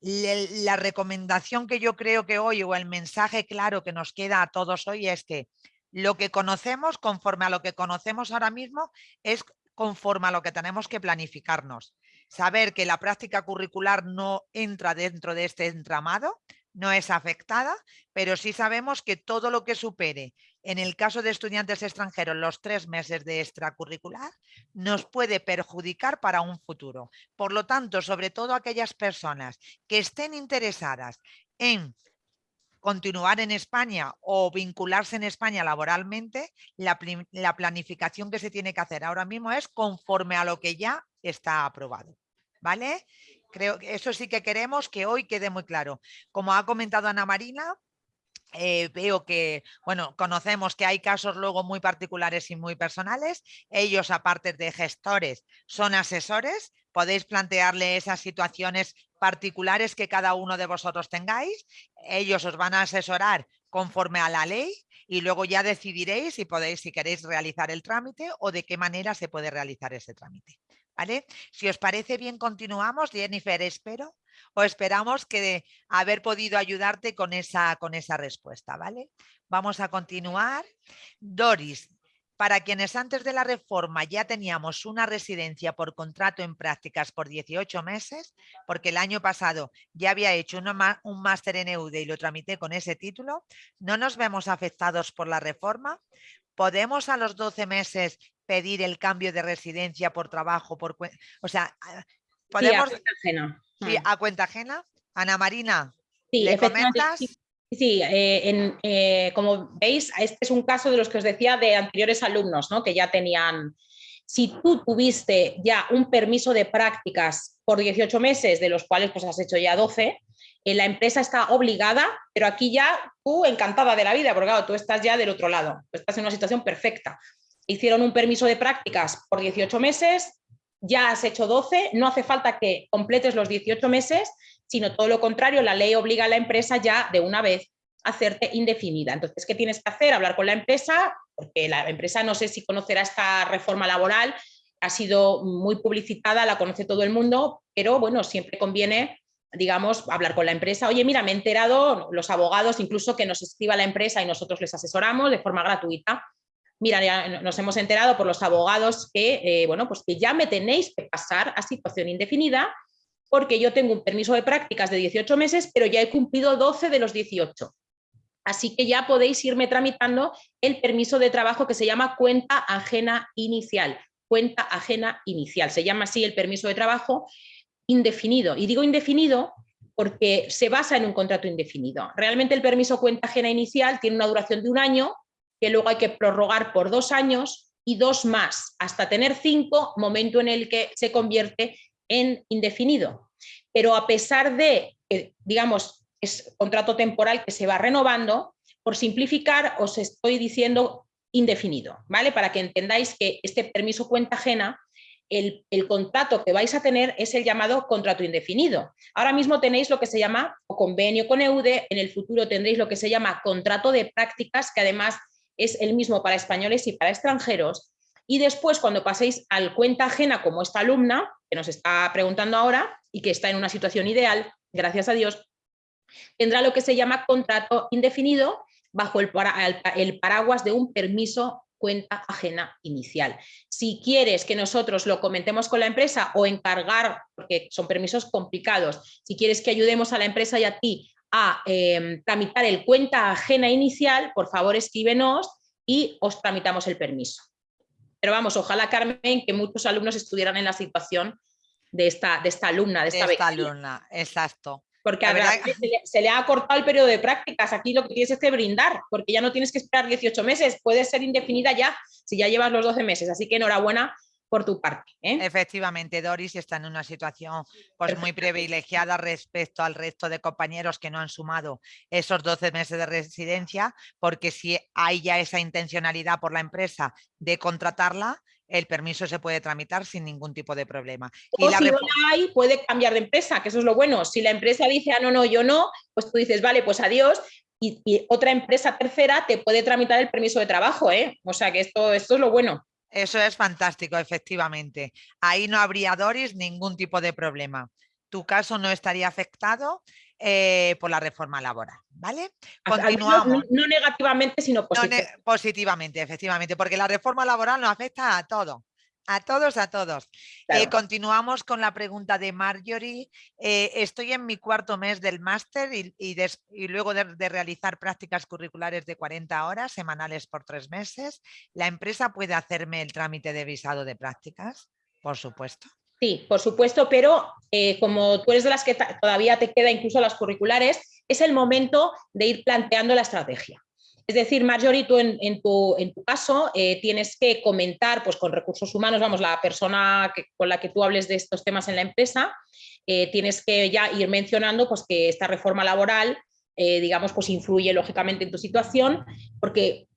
la recomendación que yo creo que hoy o el mensaje claro que nos queda a todos hoy es que lo que conocemos, conforme a lo que conocemos ahora mismo, es conforme a lo que tenemos que planificarnos. Saber que la práctica curricular no entra dentro de este entramado, no es afectada, pero sí sabemos que todo lo que supere, en el caso de estudiantes extranjeros, los tres meses de extracurricular, nos puede perjudicar para un futuro. Por lo tanto, sobre todo aquellas personas que estén interesadas en continuar en España o vincularse en España laboralmente, la, planificación que se tiene que hacer ahora mismo es conforme a lo que ya está aprobado. ¿Vale? Creo que eso sí que queremos que hoy quede muy claro. Como ha comentado Ana Marina, eh, veo que, bueno, conocemos que hay casos luego muy particulares y muy personales. Ellos, aparte de gestores, son asesores. Podéis plantearle esas situaciones particulares que cada uno de vosotros tengáis. Ellos os van a asesorar conforme a la ley y luego ya decidiréis si podéis, si queréis realizar el trámite o de qué manera se puede realizar ese trámite. ¿Vale? Si os parece bien, continuamos. Jennifer, espero o esperamos que haber podido ayudarte con esa, con esa respuesta. ¿vale? Vamos a continuar. Doris, para quienes antes de la reforma ya teníamos una residencia por contrato en prácticas por 18 meses, porque el año pasado ya había hecho un máster en EUDE y lo tramité con ese título, no nos vemos afectados por la reforma. ¿Podemos a los 12 meses pedir el cambio de residencia por trabajo? Por, o sea, podemos... a cuenta ajena. Sí, a cuenta ajena. Ana Marina, ¿le comentas? Sí, eh, eh, como veis, este es un caso de los que os decía de anteriores alumnos, ¿no? que ya tenían... Si tú tuviste ya un permiso de prácticas por 18 meses, de los cuales pues has hecho ya 12, eh, la empresa está obligada, pero aquí ya tú encantada de la vida, porque claro, tú estás ya del otro lado, tú estás en una situación perfecta. Hicieron un permiso de prácticas por 18 meses, ya has hecho 12, no hace falta que completes los 18 meses sino todo lo contrario, la ley obliga a la empresa ya de una vez hacerte indefinida. Entonces, ¿qué tienes que hacer? Hablar con la empresa, porque la empresa no sé si conocerá esta reforma laboral, ha sido muy publicitada, la conoce todo el mundo, pero bueno, siempre conviene digamos, hablar con la empresa, oye, mira, me he enterado, los abogados, incluso que nos escriba la empresa y nosotros les asesoramos de forma gratuita. Mira, nos hemos enterado por los abogados que, eh, bueno, pues que ya me tenéis que pasar a situación indefinida porque yo tengo un permiso de prácticas de 18 meses, pero ya he cumplido 12 de los 18. Así que ya podéis irme tramitando el permiso de trabajo que se llama cuenta ajena inicial. Cuenta ajena inicial. Se llama así el permiso de trabajo indefinido. Y digo indefinido porque se basa en un contrato indefinido. Realmente el permiso cuenta ajena inicial tiene una duración de un año, que luego hay que prorrogar por dos años y dos más, hasta tener cinco, momento en el que se convierte en indefinido. Pero a pesar de, digamos, es contrato temporal que se va renovando, por simplificar os estoy diciendo indefinido, ¿vale? Para que entendáis que este permiso cuenta ajena el, contrato que vais a tener es el llamado contrato indefinido. Ahora mismo tenéis lo que se llama convenio con EUDE, en el futuro tendréis lo que se llama contrato de prácticas, que además es el mismo para españoles y para extranjeros. Y después, cuando paséis al cuenta ajena, como esta alumna, que nos está preguntando ahora y que está en una situación ideal, gracias a Dios, tendrá lo que se llama contrato indefinido bajo el, paraguas de un permiso cuenta ajena inicial. Si quieres que nosotros lo comentemos con la empresa o encargar, porque son permisos complicados, si quieres que ayudemos a la empresa y a ti a em, tramitar el cuenta ajena inicial, por favor escríbenos y os tramitamos el permiso. Pero vamos, ojalá Carmen, que muchos alumnos estuvieran en la situación de esta, de esta alumna, de esta, de esta alumna, exacto. Porque a verdad... se, le, ha cortado el periodo de prácticas. Aquí lo que tienes es que brindar, porque ya no tienes que esperar 18 meses, puede ser indefinida ya si ya llevas los 12 meses. Así que enhorabuena por tu parte. ¿eh? Efectivamente, Doris está en una situación pues, muy privilegiada respecto al resto de compañeros que no han sumado esos 12 meses de residencia, porque si hay ya esa intencionalidad por la empresa de contratarla, el permiso se puede tramitar sin ningún tipo de problema. O si no hay, puede cambiar de empresa, que eso es lo bueno. Si la empresa dice, ah, no, no, yo no, pues tú dices, vale, pues adiós, y, otra empresa tercera te puede tramitar el permiso de trabajo, ¿eh? O sea que esto, esto es lo bueno. Eso es fantástico, efectivamente. Ahí no habría, Doris, ningún tipo de problema. Tu caso no estaría afectado eh, por la reforma laboral, ¿vale? Continuamos. No, negativamente, sino positivamente. positivamente, efectivamente, porque la reforma laboral nos afecta a todo. A todos, a todos. Eh, continuamos con la pregunta de Marjorie. Eh, estoy en mi cuarto mes del máster y, luego de, de, realizar prácticas curriculares de 40 horas semanales por tres meses, ¿la empresa puede hacerme el trámite de visado de prácticas? Por supuesto. Sí, por supuesto, pero eh, como tú eres de las que todavía te queda incluso las curriculares, es el momento de ir planteando la estrategia. Es decir, Marjorie, tú en, tu, caso eh, tienes que comentar pues, con recursos humanos, vamos, la persona con la que tú hables de estos temas en la empresa, eh, tienes que ya ir mencionando pues, que esta reforma laboral, digamos, pues influye lógicamente en tu situación, porque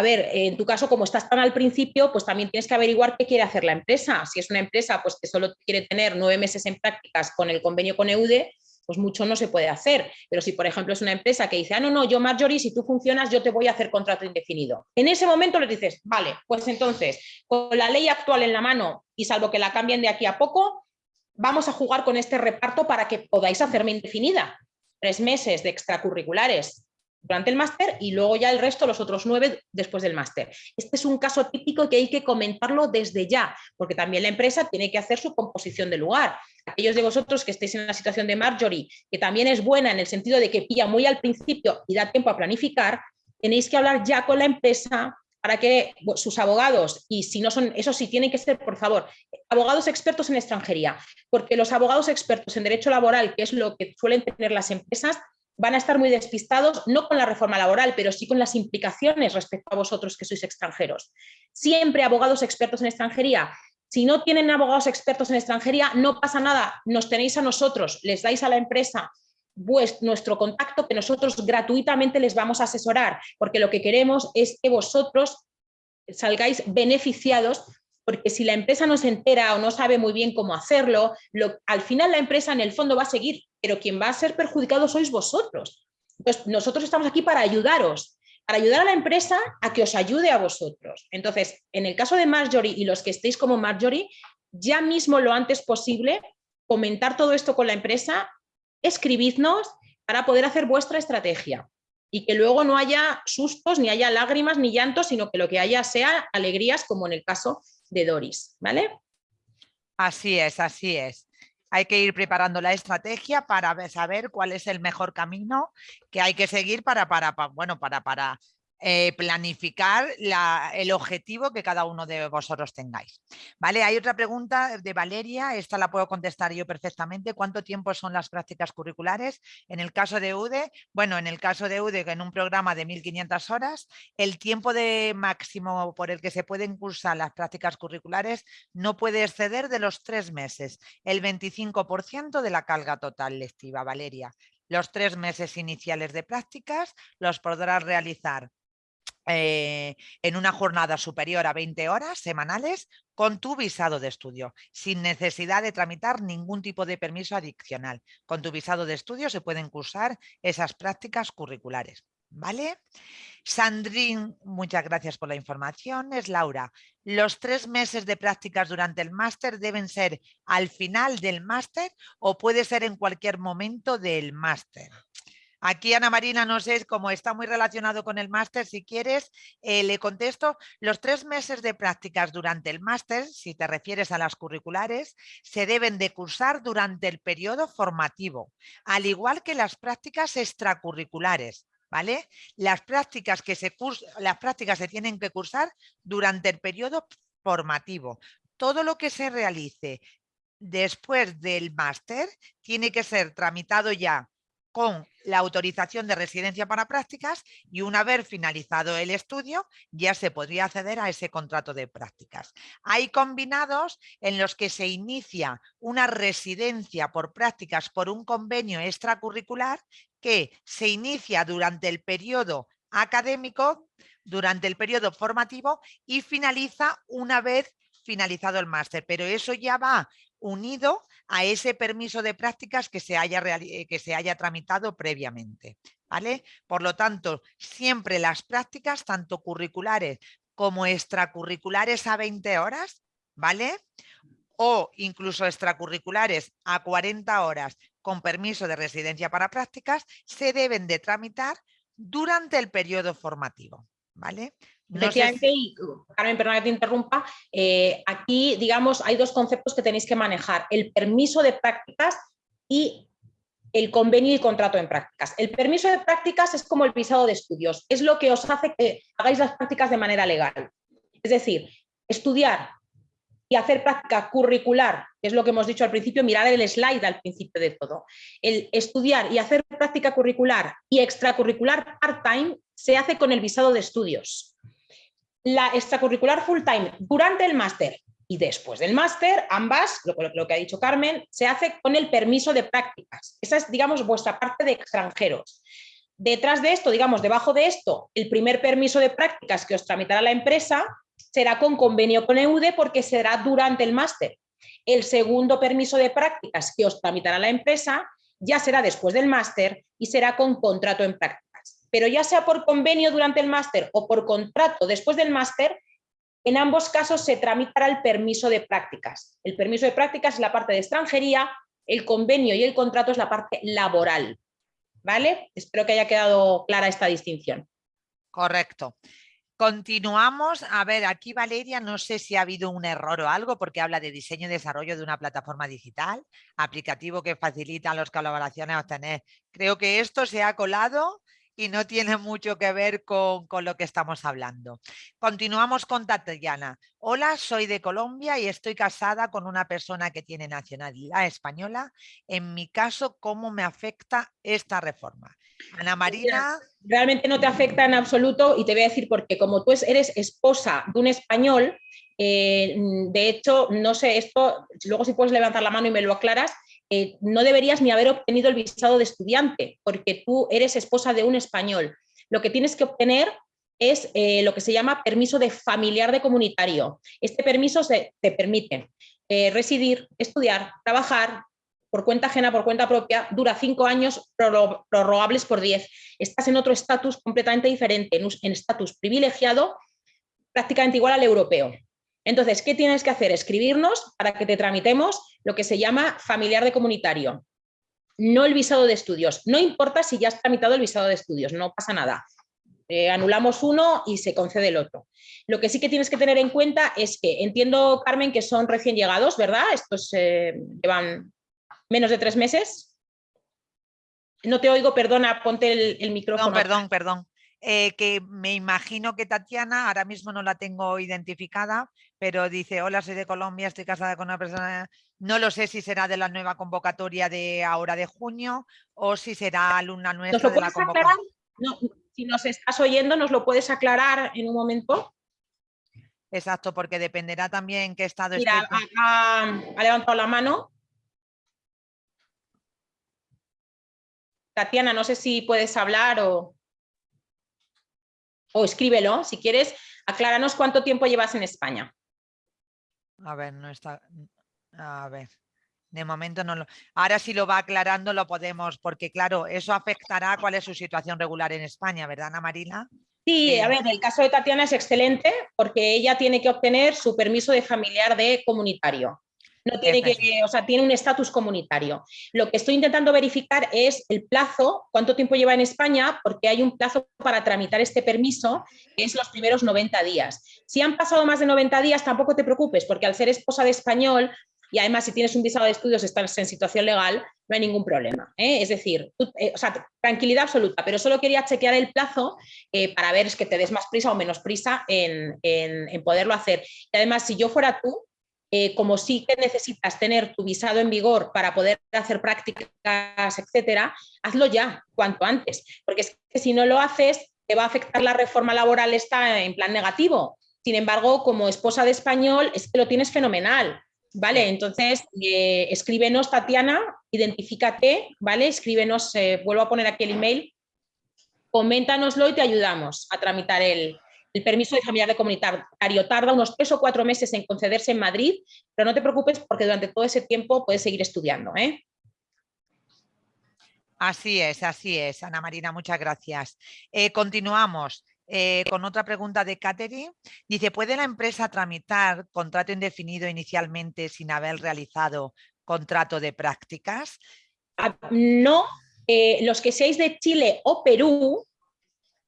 a ver, en tu caso, como estás tan al principio, pues también tienes que averiguar qué quiere hacer la empresa. Si es una empresa pues, que solo quiere tener nueve meses en prácticas con el convenio con EUDE, pues mucho no se puede hacer. Pero si, por ejemplo, es una empresa que dice, ah, no, no, yo Marjorie, si tú funcionas, yo te voy a hacer contrato indefinido. En ese momento le dices, vale, pues entonces, con la ley actual en la mano y salvo que la cambien de aquí a poco, vamos a jugar con este reparto para que podáis hacerme indefinida. Tres meses de extracurriculares durante el máster y luego ya el resto, los otros nueve, después del máster. Este es un caso típico que hay que comentarlo desde ya, porque también la empresa tiene que hacer su composición de lugar. Aquellos de vosotros que estéis en la situación de Marjorie, que también es buena en el sentido de que pilla muy al principio y da tiempo a planificar, tenéis que hablar ya con la empresa para que sus abogados, y si no son, eso sí, tienen que ser, por favor, abogados expertos en extranjería, porque los abogados expertos en derecho laboral, que es lo que suelen tener las empresas, van a estar muy despistados, no con la reforma laboral, pero sí con las implicaciones respecto a vosotros que sois extranjeros. Siempre abogados expertos en extranjería. Si no tienen abogados expertos en extranjería, no pasa nada, nos tenéis a nosotros, les dais a la empresa nuestro contacto que nosotros gratuitamente les vamos a asesorar, porque lo que queremos es que vosotros salgáis beneficiados porque si la empresa no se entera o no sabe muy bien cómo hacerlo, al final la empresa en el fondo va a seguir, pero quien va a ser perjudicado sois vosotros. Pues nosotros estamos aquí para ayudaros, para ayudar a la empresa a que os ayude a vosotros. Entonces, en el caso de Marjorie y los que estéis como Marjorie, ya mismo lo antes posible, comentar todo esto con la empresa, escribidnos para poder hacer vuestra estrategia y que luego no haya sustos, ni haya lágrimas, ni llantos, sino que lo que haya sea alegrías, como en el caso de Doris, ¿vale? Así es, así es. Hay que ir preparando la estrategia para saber cuál es el mejor camino que hay que seguir para, para, bueno, para, para eh, planificar el objetivo que cada uno de vosotros tengáis. ¿Vale? Hay otra pregunta de Valeria, esta la puedo contestar yo perfectamente. ¿Cuánto tiempo son las prácticas curriculares? En el caso de UDE, bueno, en el caso de UDE, en un programa de 1.500 horas, el tiempo de máximo por el que se pueden cursar las prácticas curriculares no puede exceder de los tres meses, el 25% de la carga total lectiva, Valeria. Los tres meses iniciales de prácticas los podrás realizar eh, en una jornada superior a 20 horas semanales con tu visado de estudio, sin necesidad de tramitar ningún tipo de permiso adicional. Con tu visado de estudio se pueden cursar esas prácticas curriculares. ¿Vale? Sandrín, muchas gracias por la información. Es Laura. ¿Los tres meses de prácticas durante el máster deben ser al final del máster o puede ser en cualquier momento del máster? Aquí Ana Marina, no sé, como está muy relacionado con el máster, si quieres, eh, le contesto, los tres meses de prácticas durante el máster, si te refieres a las curriculares, se deben de cursar durante el periodo formativo, al igual que las prácticas extracurriculares. ¿Vale? Las prácticas, que se las prácticas se tienen que cursar durante el periodo formativo. Todo lo que se realice después del máster tiene que ser tramitado ya con la autorización de residencia para prácticas y una vez finalizado el estudio ya se podría acceder a ese contrato de prácticas. Hay combinados en los que se inicia una residencia por prácticas por un convenio extracurricular que se inicia durante el periodo académico, durante el periodo formativo y finaliza una vez finalizado el máster, pero eso ya va unido a ese permiso de prácticas que se haya, eh, que se haya tramitado previamente. ¿vale? Por lo tanto, siempre las prácticas, tanto curriculares como extracurriculares a 20 horas, ¿vale? O incluso extracurriculares a 40 horas con permiso de residencia para prácticas, se deben de tramitar durante el periodo formativo. ¿vale? Efectivamente, y Carmen, perdona que te interrumpa, eh, aquí, digamos, hay dos conceptos que tenéis que manejar, el permiso de prácticas y el convenio y contrato en prácticas. El permiso de prácticas es como el visado de estudios, es lo que os hace que hagáis las prácticas de manera legal. Es decir, estudiar y hacer práctica curricular, que es lo que hemos dicho al principio, mirar el slide al principio de todo. El estudiar y hacer práctica curricular y extracurricular part-time se hace con el visado de estudios la extracurricular full time durante el máster y después del máster, ambas, lo, que ha dicho Carmen, se hace con el permiso de prácticas. Esa es, digamos, vuestra parte de extranjeros. Detrás de esto, digamos, debajo de esto, el primer permiso de prácticas que os tramitará la empresa será con convenio con EUDE porque será durante el máster. El segundo permiso de prácticas que os tramitará la empresa ya será después del máster y será con contrato en práctica pero ya sea por convenio durante el máster o por contrato después del máster, en ambos casos se tramitará el permiso de prácticas. El permiso de prácticas es la parte de extranjería, el convenio y el contrato es la parte laboral. ¿Vale? Espero que haya quedado clara esta distinción. Correcto. Continuamos. A ver, aquí Valeria, no sé si ha habido un error o algo porque habla de diseño y desarrollo de una plataforma digital, aplicativo que facilita a las colaboraciones a obtener. Creo que esto se ha colado y no tiene mucho que ver con, lo que estamos hablando. Continuamos con Tatiana. Hola, soy de Colombia y estoy casada con una persona que tiene nacionalidad española. En mi caso, ¿cómo me afecta esta reforma? Ana Marina. Realmente no te afecta en absoluto y te voy a decir por qué. Como tú eres esposa de un español, eh, de hecho, no sé, esto, luego si puedes levantar la mano y me lo aclaras, eh, no deberías ni haber obtenido el visado de estudiante, porque tú eres esposa de un español. Lo que tienes que obtener es eh, lo que se llama permiso de familiar de comunitario. Este permiso te permite eh, residir, estudiar, trabajar, por cuenta ajena, por cuenta propia, dura cinco años, prorrogables por diez. Estás en otro estatus completamente diferente, en estatus privilegiado, prácticamente igual al europeo. Entonces, ¿qué tienes que hacer? Escribirnos para que te tramitemos lo que se llama familiar de comunitario. No el visado de estudios. No importa si ya has tramitado el visado de estudios, no pasa nada. Eh, anulamos uno y se concede el otro. Lo que sí que tienes que tener en cuenta es que entiendo, Carmen, que son recién llegados, ¿verdad? Estos eh, llevan menos de tres meses. No te oigo, perdona, ponte el, micrófono. perdón, perdón. Eh, que me imagino que Tatiana, ahora mismo no la tengo identificada, pero dice, hola, soy de Colombia, estoy casada con una persona, no lo sé si será de la nueva convocatoria de ahora de junio o si será alumna nuestra de la convocatoria. si nos estás oyendo, ¿nos lo puedes aclarar en un momento? Exacto, porque dependerá también qué estado Mira, ha, levantado la mano. Tatiana, no sé si puedes hablar o o escríbelo si quieres, acláranos cuánto tiempo llevas en España. A ver, no está... A ver, de momento no lo... Ahora si lo va aclarando lo podemos, porque claro, eso afectará cuál es su situación regular en España, ¿verdad, Ana Marina? Sí, a ver, el caso de Tatiana es excelente porque ella tiene que obtener su permiso de familiar de comunitario. No tiene que, o sea, tiene un estatus comunitario. Lo que estoy intentando verificar es el plazo, cuánto tiempo lleva en España, porque hay un plazo para tramitar este permiso, que es los primeros 90 días. Si han pasado más de 90 días, tampoco te preocupes, porque al ser esposa de español, y además si tienes un visado de estudios, estás en situación legal, no hay ningún problema. ¿eh? Es decir, eh, o sea, tranquilidad absoluta, pero solo quería chequear el plazo eh, para ver es que te des más prisa o menos prisa en, en poderlo hacer. Y además, si yo fuera tú, eh, como sí que necesitas tener tu visado en vigor para poder hacer prácticas, etcétera, hazlo ya, cuanto antes, porque es que si no lo haces, te va a afectar la reforma laboral está en plan negativo. Sin embargo, como esposa de español, es que lo tienes fenomenal. ¿Vale? Entonces, eh, escríbenos, Tatiana, identifícate, ¿vale? Escríbenos, eh, vuelvo a poner aquí el email, coméntanoslo y te ayudamos a tramitar el, el permiso de familiar de comunitario tarda unos tres o cuatro meses en concederse en Madrid, pero no te preocupes porque durante todo ese tiempo puedes seguir estudiando. ¿eh? Así es, así es, Ana Marina, muchas gracias. Eh, continuamos. Eh, con otra pregunta de Catherine. Dice, ¿puede la empresa tramitar contrato indefinido inicialmente sin haber realizado contrato de prácticas? Ah, no, los que seáis de Chile o Perú,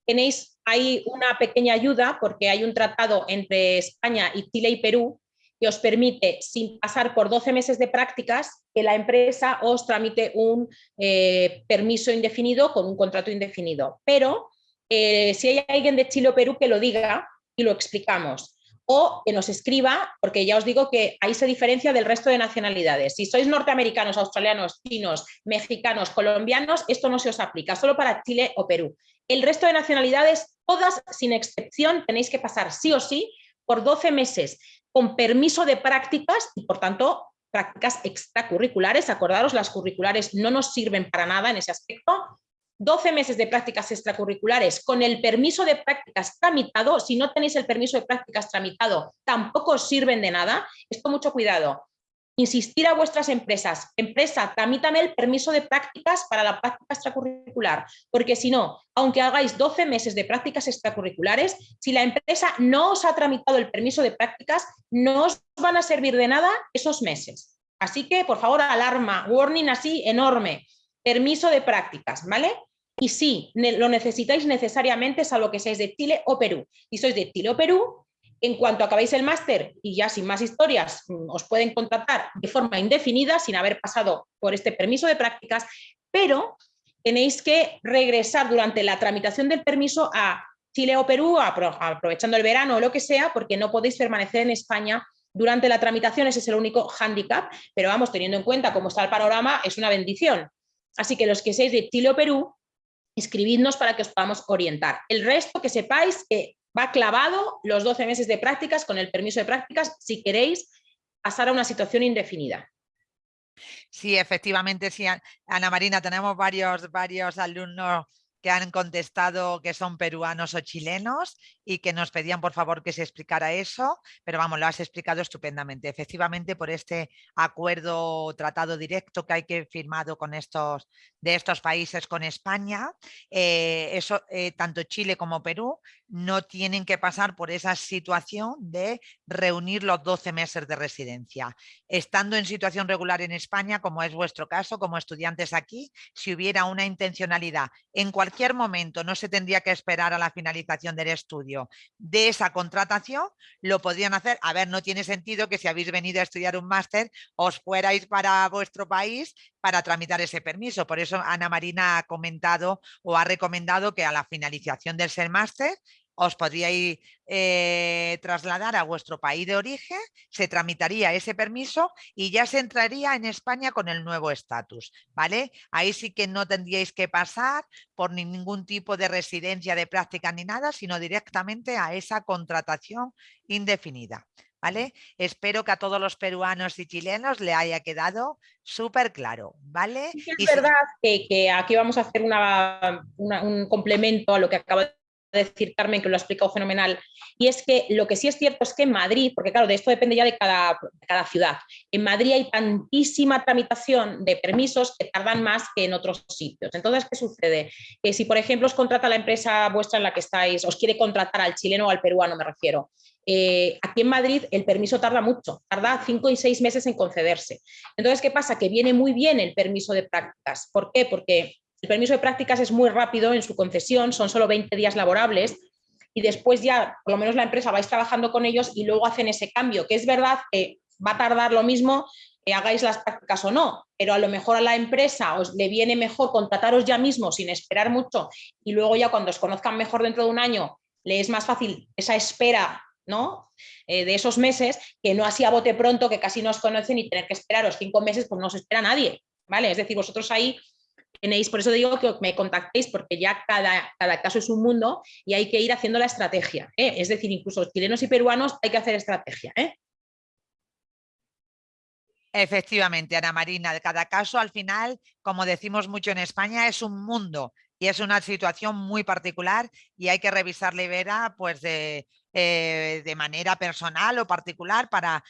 tenéis hay una pequeña ayuda porque hay un tratado entre España y Chile y Perú que os permite, sin pasar por 12 meses de prácticas, que la empresa os tramite un eh, permiso indefinido con un contrato indefinido. Pero eh, si hay alguien de Chile o Perú que lo diga y lo explicamos, o que nos escriba, porque ya os digo que ahí se diferencia del resto de nacionalidades. Si sois norteamericanos, australianos, chinos, mexicanos, colombianos, esto no se os aplica, solo para Chile o Perú. El resto de nacionalidades, todas sin excepción, tenéis que pasar sí o sí por 12 meses con permiso de prácticas y, por tanto, prácticas extracurriculares. Acordaros, las curriculares no nos sirven para nada en ese aspecto. 12 meses de prácticas extracurriculares con el permiso de prácticas tramitado. Si no tenéis el permiso de prácticas tramitado, tampoco os sirven de nada. Esto mucho cuidado insistir a vuestras empresas, empresa, tramítame el permiso de prácticas para la práctica extracurricular, porque si no, aunque hagáis 12 meses de prácticas extracurriculares, si la empresa no os ha tramitado el permiso de prácticas, no os van a servir de nada esos meses. Así que, por favor, alarma, warning así enorme, permiso de prácticas, ¿vale? Y si lo necesitáis necesariamente, salvo que seáis de Chile o Perú. Si sois de Chile o Perú, en cuanto acabéis el máster y ya sin más historias, mm, os pueden contratar de forma indefinida sin haber pasado por este permiso de prácticas, pero tenéis que regresar durante la tramitación del permiso a Chile o Perú, aprovechando el verano o lo que sea, porque no podéis permanecer en España durante la tramitación, ese es el único hándicap, pero vamos, teniendo en cuenta cómo está el panorama, es una bendición. Así que los que seáis de Chile o Perú, escribidnos para que os podamos orientar. El resto, que sepáis que va clavado los 12 meses de prácticas con el permiso de prácticas si queréis pasar a una situación indefinida. Sí, efectivamente, sí, Ana Marina, tenemos varios, varios alumnos que han contestado que son peruanos o chilenos y que nos pedían por favor que se explicara eso, pero vamos, lo has explicado estupendamente. Efectivamente, por este acuerdo tratado directo que hay que firmado con estos de estos países con España, eh, eso, eh, tanto Chile como Perú no tienen que pasar por esa situación de reunir los 12 meses de residencia. Estando en situación regular en España, como es vuestro caso, como estudiantes aquí, si hubiera una intencionalidad en cualquier momento, no se tendría que esperar a la finalización del estudio de esa contratación, lo podrían hacer. A ver, no tiene sentido que si habéis venido a estudiar un máster, os fuerais para vuestro país para tramitar ese permiso. Por eso Ana Marina ha comentado o ha recomendado que a la finalización del máster os podríais eh, trasladar a vuestro país de origen, se tramitaría ese permiso y ya se entraría en España con el nuevo estatus, ¿vale? Ahí sí que no tendríais que pasar por ningún tipo de residencia de práctica ni nada, sino directamente a esa contratación indefinida. ¿Vale? Espero que a todos los peruanos y chilenos le haya quedado súper claro, ¿vale? es verdad que, aquí vamos a hacer un complemento a lo que acaba de decir Carmen, que lo ha explicado fenomenal, y es que lo que sí es cierto es que en Madrid, porque claro, de esto depende ya de cada, ciudad, en Madrid hay tantísima tramitación de permisos que tardan más que en otros sitios. Entonces, ¿qué sucede? Que si, por ejemplo, os contrata la empresa vuestra en la que estáis, os quiere contratar al chileno o al peruano, me refiero, eh, aquí en Madrid el permiso tarda mucho, tarda cinco y seis meses en concederse. Entonces, ¿qué pasa? Que viene muy bien el permiso de prácticas. ¿Por qué? Porque el permiso de prácticas es muy rápido en su concesión, son solo 20 días laborables y después ya, por lo menos la empresa, vais trabajando con ellos y luego hacen ese cambio, que es verdad que va a tardar lo mismo que hagáis las prácticas o no, pero a lo mejor a la empresa os le viene mejor contrataros ya mismo sin esperar mucho y luego ya cuando os conozcan mejor dentro de un año le es más fácil esa espera ¿no? Eh, de esos meses que no así a bote pronto que casi no os conocen y tener que esperaros cinco meses pues no os espera nadie, ¿vale? Es decir, vosotros ahí tenéis, por eso digo que me contactéis porque ya cada, caso es un mundo y hay que ir haciendo la estrategia. ¿eh? Es decir, incluso chilenos y peruanos hay que hacer estrategia. ¿eh? Efectivamente, Ana Marina, cada caso al final, como decimos mucho en España, es un mundo y es una situación muy particular y hay que revisarla y ver pues de, eh, de manera personal o particular para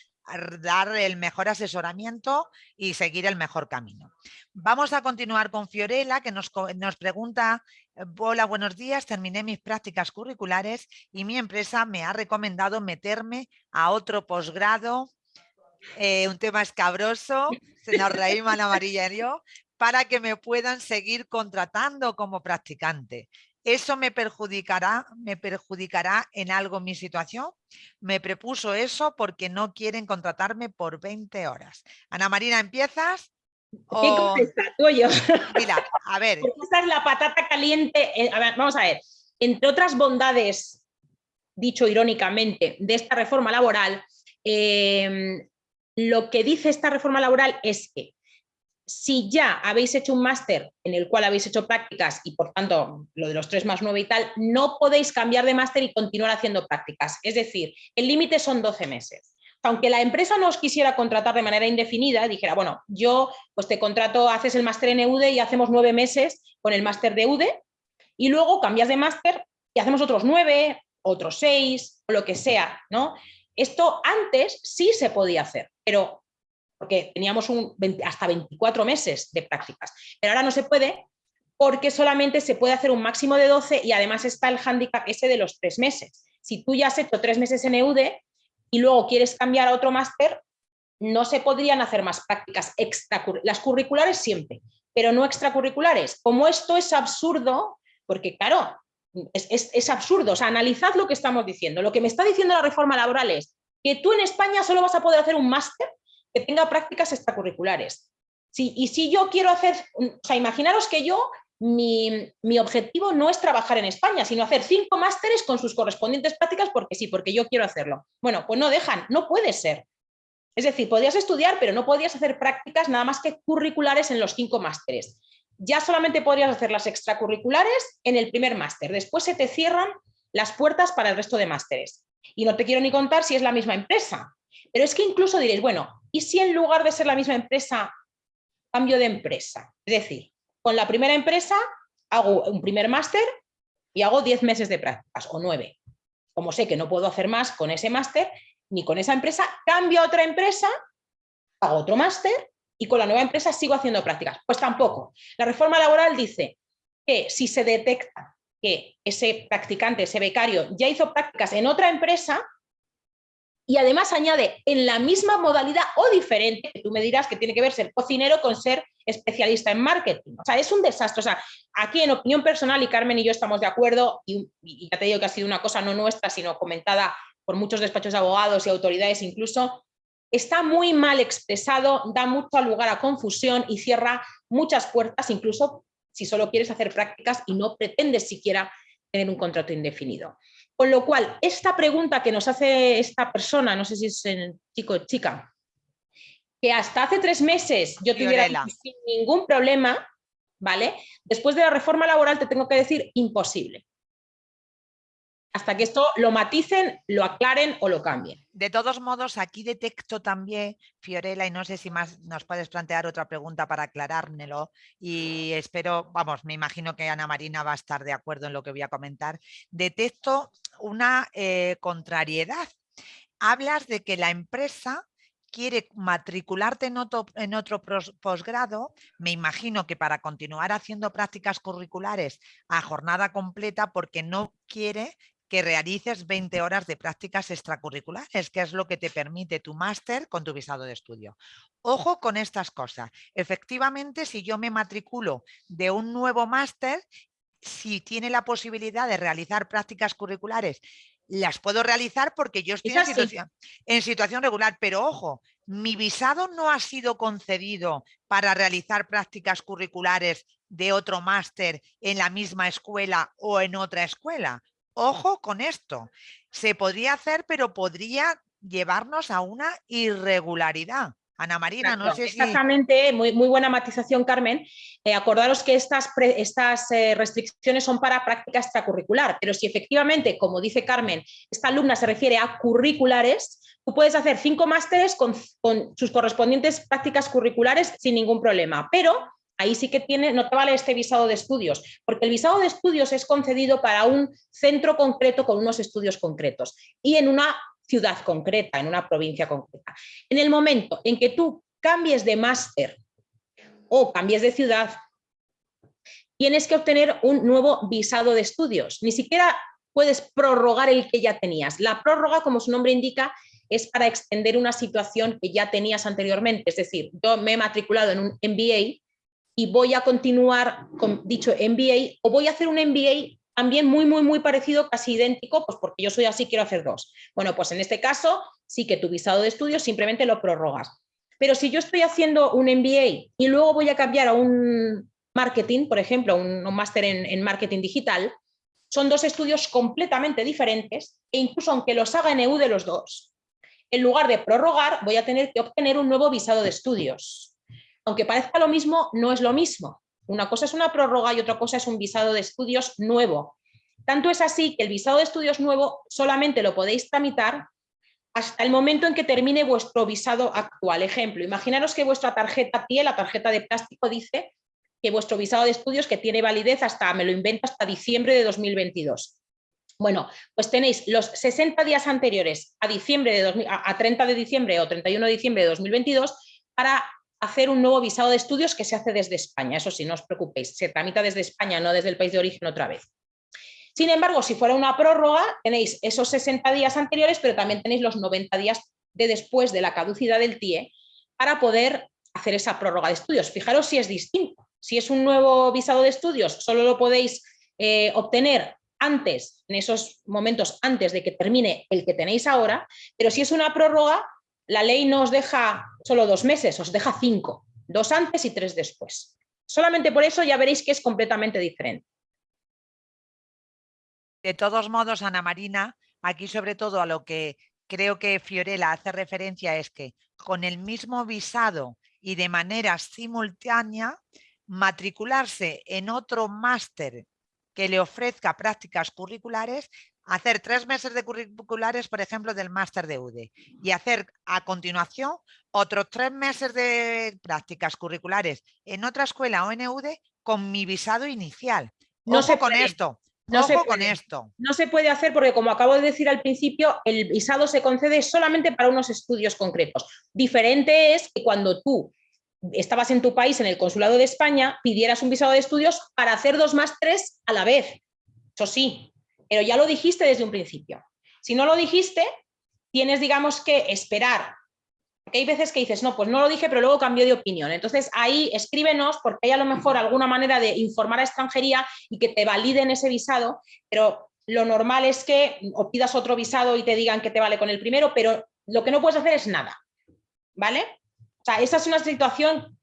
dar el mejor asesoramiento y seguir el mejor camino. Vamos a continuar con Fiorella, que nos, nos, pregunta, eh, hola, buenos días, terminé mis prácticas curriculares y mi empresa me ha recomendado meterme a otro posgrado, eh, un tema escabroso, se nos reímos la amarilla y yo, para que me puedan seguir contratando como practicante. ¿Eso me perjudicará, me perjudicará en algo mi situación? Me prepuso eso porque no quieren contratarme por 20 horas. Ana Marina, ¿empiezas? ¿Qué contesta tú yo? [LAUGHS] Mira, a ver. [LAUGHS] esta es la patata caliente. Eh, a ver, vamos a ver. Entre otras bondades, dicho irónicamente, de esta reforma laboral, em, lo que dice esta reforma laboral es que si ya habéis hecho un máster en el cual habéis hecho prácticas y por tanto lo de los 3 más 9 y tal, no podéis cambiar de máster y continuar haciendo prácticas. Es decir, el límite son 12 meses. Aunque la empresa no os quisiera contratar de manera indefinida, dijera, bueno, yo pues te contrato, haces el máster en EUDE y hacemos nueve meses con el máster de EUDE y luego cambias de máster y hacemos otros nueve, otros seis, o lo que sea, ¿no? Esto antes sí se podía hacer, pero porque teníamos hasta 24 meses de prácticas, pero ahora no se puede porque solamente se puede hacer un máximo de 12 y además está el hándicap ese de los tres meses. Si tú ya has hecho tres meses en EUDE y luego quieres cambiar a otro máster, no se podrían hacer más prácticas extracurriculares, las curriculares siempre, pero no extracurriculares. Como esto es absurdo, porque claro, es, es absurdo, o sea, analizad lo que estamos diciendo. Lo que me está diciendo la reforma laboral es que tú en España solo vas a poder hacer un máster que tenga prácticas extracurriculares. Sí, y si yo quiero hacer, o sea, imaginaros que yo, mi, mi, objetivo no es trabajar en España, sino hacer cinco másteres con sus correspondientes prácticas porque sí, porque yo quiero hacerlo. Bueno, pues no dejan, no puede ser. Es decir, podrías estudiar, pero no podrías hacer prácticas nada más que curriculares en los cinco másteres. Ya solamente podrías hacer las extracurriculares en el primer máster. Después se te cierran las puertas para el resto de másteres. Y no te quiero ni contar si es la misma empresa. Pero es que incluso diréis, bueno, ¿Y si en lugar de ser la misma empresa, cambio de empresa? Es decir, con la primera empresa hago un primer máster y hago 10 meses de prácticas o 9. Como sé que no puedo hacer más con ese máster ni con esa empresa, cambio a otra empresa, hago otro máster y con la nueva empresa sigo haciendo prácticas. Pues tampoco. La reforma laboral dice que si se detecta que ese practicante, ese becario, ya hizo prácticas en otra empresa, y además añade en la misma modalidad o diferente, que tú me dirás que tiene que ver ser cocinero con ser especialista en marketing. O sea, es un desastre. O sea, aquí en opinión personal, y Carmen y yo estamos de acuerdo, y, ya te digo que ha sido una cosa no nuestra, sino comentada por muchos despachos de abogados y autoridades incluso, está muy mal expresado, da mucho lugar a confusión y cierra muchas puertas, incluso si solo quieres hacer prácticas y no pretendes siquiera tener un contrato indefinido. Con lo cual, esta pregunta que nos hace esta persona, no sé si es chico o chica, que hasta hace tres meses yo tuviera sin ningún problema, ¿vale? Después de la reforma laboral te tengo que decir imposible hasta que esto lo maticen, lo aclaren o lo cambien. De todos modos, aquí detecto también, Fiorella, y no sé si más nos puedes plantear otra pregunta para aclarármelo, y espero, vamos, me imagino que Ana Marina va a estar de acuerdo en lo que voy a comentar. Detecto una eh, contrariedad. Hablas de que la empresa quiere matricularte en otro, en otro posgrado, me imagino que para continuar haciendo prácticas curriculares a jornada completa porque no quiere que realices 20 horas de prácticas extracurriculares, que es lo que te permite tu máster con tu visado de estudio. Ojo con estas cosas. Efectivamente, si yo me matriculo de un nuevo máster, si tiene la posibilidad de realizar prácticas curriculares, las puedo realizar porque yo estoy en situación, en situación, regular, pero ojo, mi visado no ha sido concedido para realizar prácticas curriculares de otro máster en la misma escuela o en otra escuela. Ojo con esto. Se podría hacer, pero podría llevarnos a una irregularidad. Ana Marina, no sé si... Exactamente, muy, muy buena matización, Carmen. Eh, acordaros que estas, estas eh, restricciones son para práctica extracurricular, pero si efectivamente, como dice Carmen, esta alumna se refiere a curriculares, tú puedes hacer cinco másteres con, con sus correspondientes prácticas curriculares sin ningún problema, pero ahí sí que tiene, no te vale este visado de estudios, porque el visado de estudios es concedido para un centro concreto con unos estudios concretos y en una ciudad concreta, en una provincia concreta. En el momento en que tú cambies de máster o cambies de ciudad, tienes que obtener un nuevo visado de estudios. Ni siquiera puedes prorrogar el que ya tenías. La prórroga, como su nombre indica, es para extender una situación que ya tenías anteriormente. Es decir, yo me he matriculado en un MBA y voy a continuar con dicho MBA o voy a hacer un MBA también muy, muy, muy parecido, casi idéntico, pues porque yo soy así, quiero hacer dos. Bueno, pues en este caso sí que tu visado de estudios simplemente lo prorrogas. Pero si yo estoy haciendo un MBA y luego voy a cambiar a un marketing, por ejemplo, un, máster en, en marketing digital, son dos estudios completamente diferentes e incluso aunque los haga en EU de los dos, en lugar de prorrogar voy a tener que obtener un nuevo visado de estudios aunque parezca lo mismo, no es lo mismo. Una cosa es una prórroga y otra cosa es un visado de estudios nuevo. Tanto es así que el visado de estudios nuevo solamente lo podéis tramitar hasta el momento en que termine vuestro visado actual. Ejemplo, imaginaros que vuestra tarjeta TIE, la tarjeta de plástico, dice que vuestro visado de estudios que tiene validez hasta, me lo invento, hasta diciembre de 2022. Bueno, pues tenéis los 60 días anteriores a, diciembre de a 30 de diciembre o 31 de diciembre de 2022 para hacer un nuevo visado de estudios que se hace desde España. Eso sí, no os preocupéis, se tramita desde España, no desde el país de origen otra vez. Sin embargo, si fuera una prórroga, tenéis esos 60 días anteriores, pero también tenéis los 90 días de después de la caducidad del TIE para poder hacer esa prórroga de estudios. Fijaros si es distinto. Si es un nuevo visado de estudios, solo lo podéis eh, obtener antes, en esos momentos antes de que termine el que tenéis ahora, pero si es una prórroga, la ley no os deja solo dos meses, os deja cinco, dos antes y tres después. Solamente por eso ya veréis que es completamente diferente. De todos modos, Ana Marina, aquí sobre todo a lo que creo que Fiorella hace referencia es que con el mismo visado y de manera simultánea, matricularse en otro máster que le ofrezca prácticas curriculares hacer tres meses de curriculares, por ejemplo, del máster de UDE y hacer a continuación otros tres meses de prácticas curriculares en otra escuela o en UDE con mi visado inicial. no se con esto. No se con esto. No se puede hacer porque, como acabo de decir al principio, el visado se concede solamente para unos estudios concretos. Diferente es que cuando tú estabas en tu país, en el consulado de España, pidieras un visado de estudios para hacer dos másteres a la vez. Eso sí, pero ya lo dijiste desde un principio. Si no lo dijiste, tienes, digamos, que esperar. Hay veces que dices, no, pues no lo dije, pero luego cambió de opinión. Entonces ahí escríbenos porque hay a lo mejor alguna manera de informar a extranjería y que te validen ese visado, pero lo normal es que o pidas otro visado y te digan que te vale con el primero, pero lo que no puedes hacer es nada. ¿Vale? O sea, esa es una situación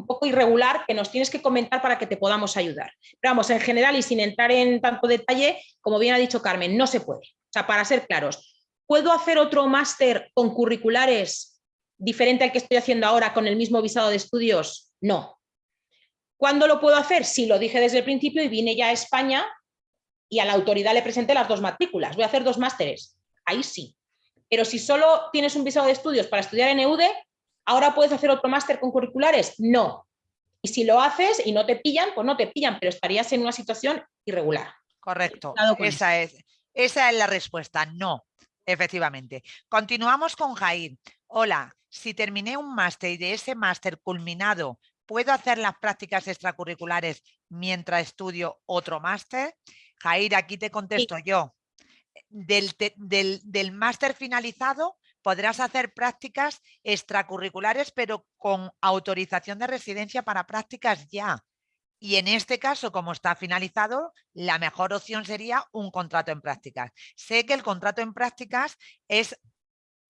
un poco irregular que nos tienes que comentar para que te podamos ayudar. Pero vamos, en general y sin entrar en tanto detalle, como bien ha dicho Carmen, no se puede. O sea, para ser claros, ¿puedo hacer otro máster con curriculares diferente al que estoy haciendo ahora con el mismo visado de estudios? No. ¿Cuándo lo puedo hacer? Si lo dije desde el principio y vine ya a España y a la autoridad le presenté las dos matrículas. Voy a hacer dos másteres. Ahí sí. Pero si solo tienes un visado de estudios para estudiar en EUDE, ¿Ahora puedes hacer otro máster con curriculares? No. Y si lo haces y no te pillan, pues no te pillan, pero estarías en una situación irregular. Correcto, esa es, esa es la respuesta, no, efectivamente. Continuamos con Jair. Hola, si terminé un máster y de ese máster culminado, ¿puedo hacer las prácticas extracurriculares mientras estudio otro máster? Jair, aquí te contesto yo. Del, del, del máster finalizado, podrás hacer prácticas extracurriculares, pero con autorización de residencia para prácticas ya. Y en este caso, como está finalizado, la mejor opción sería un contrato en prácticas. Sé que el contrato en prácticas es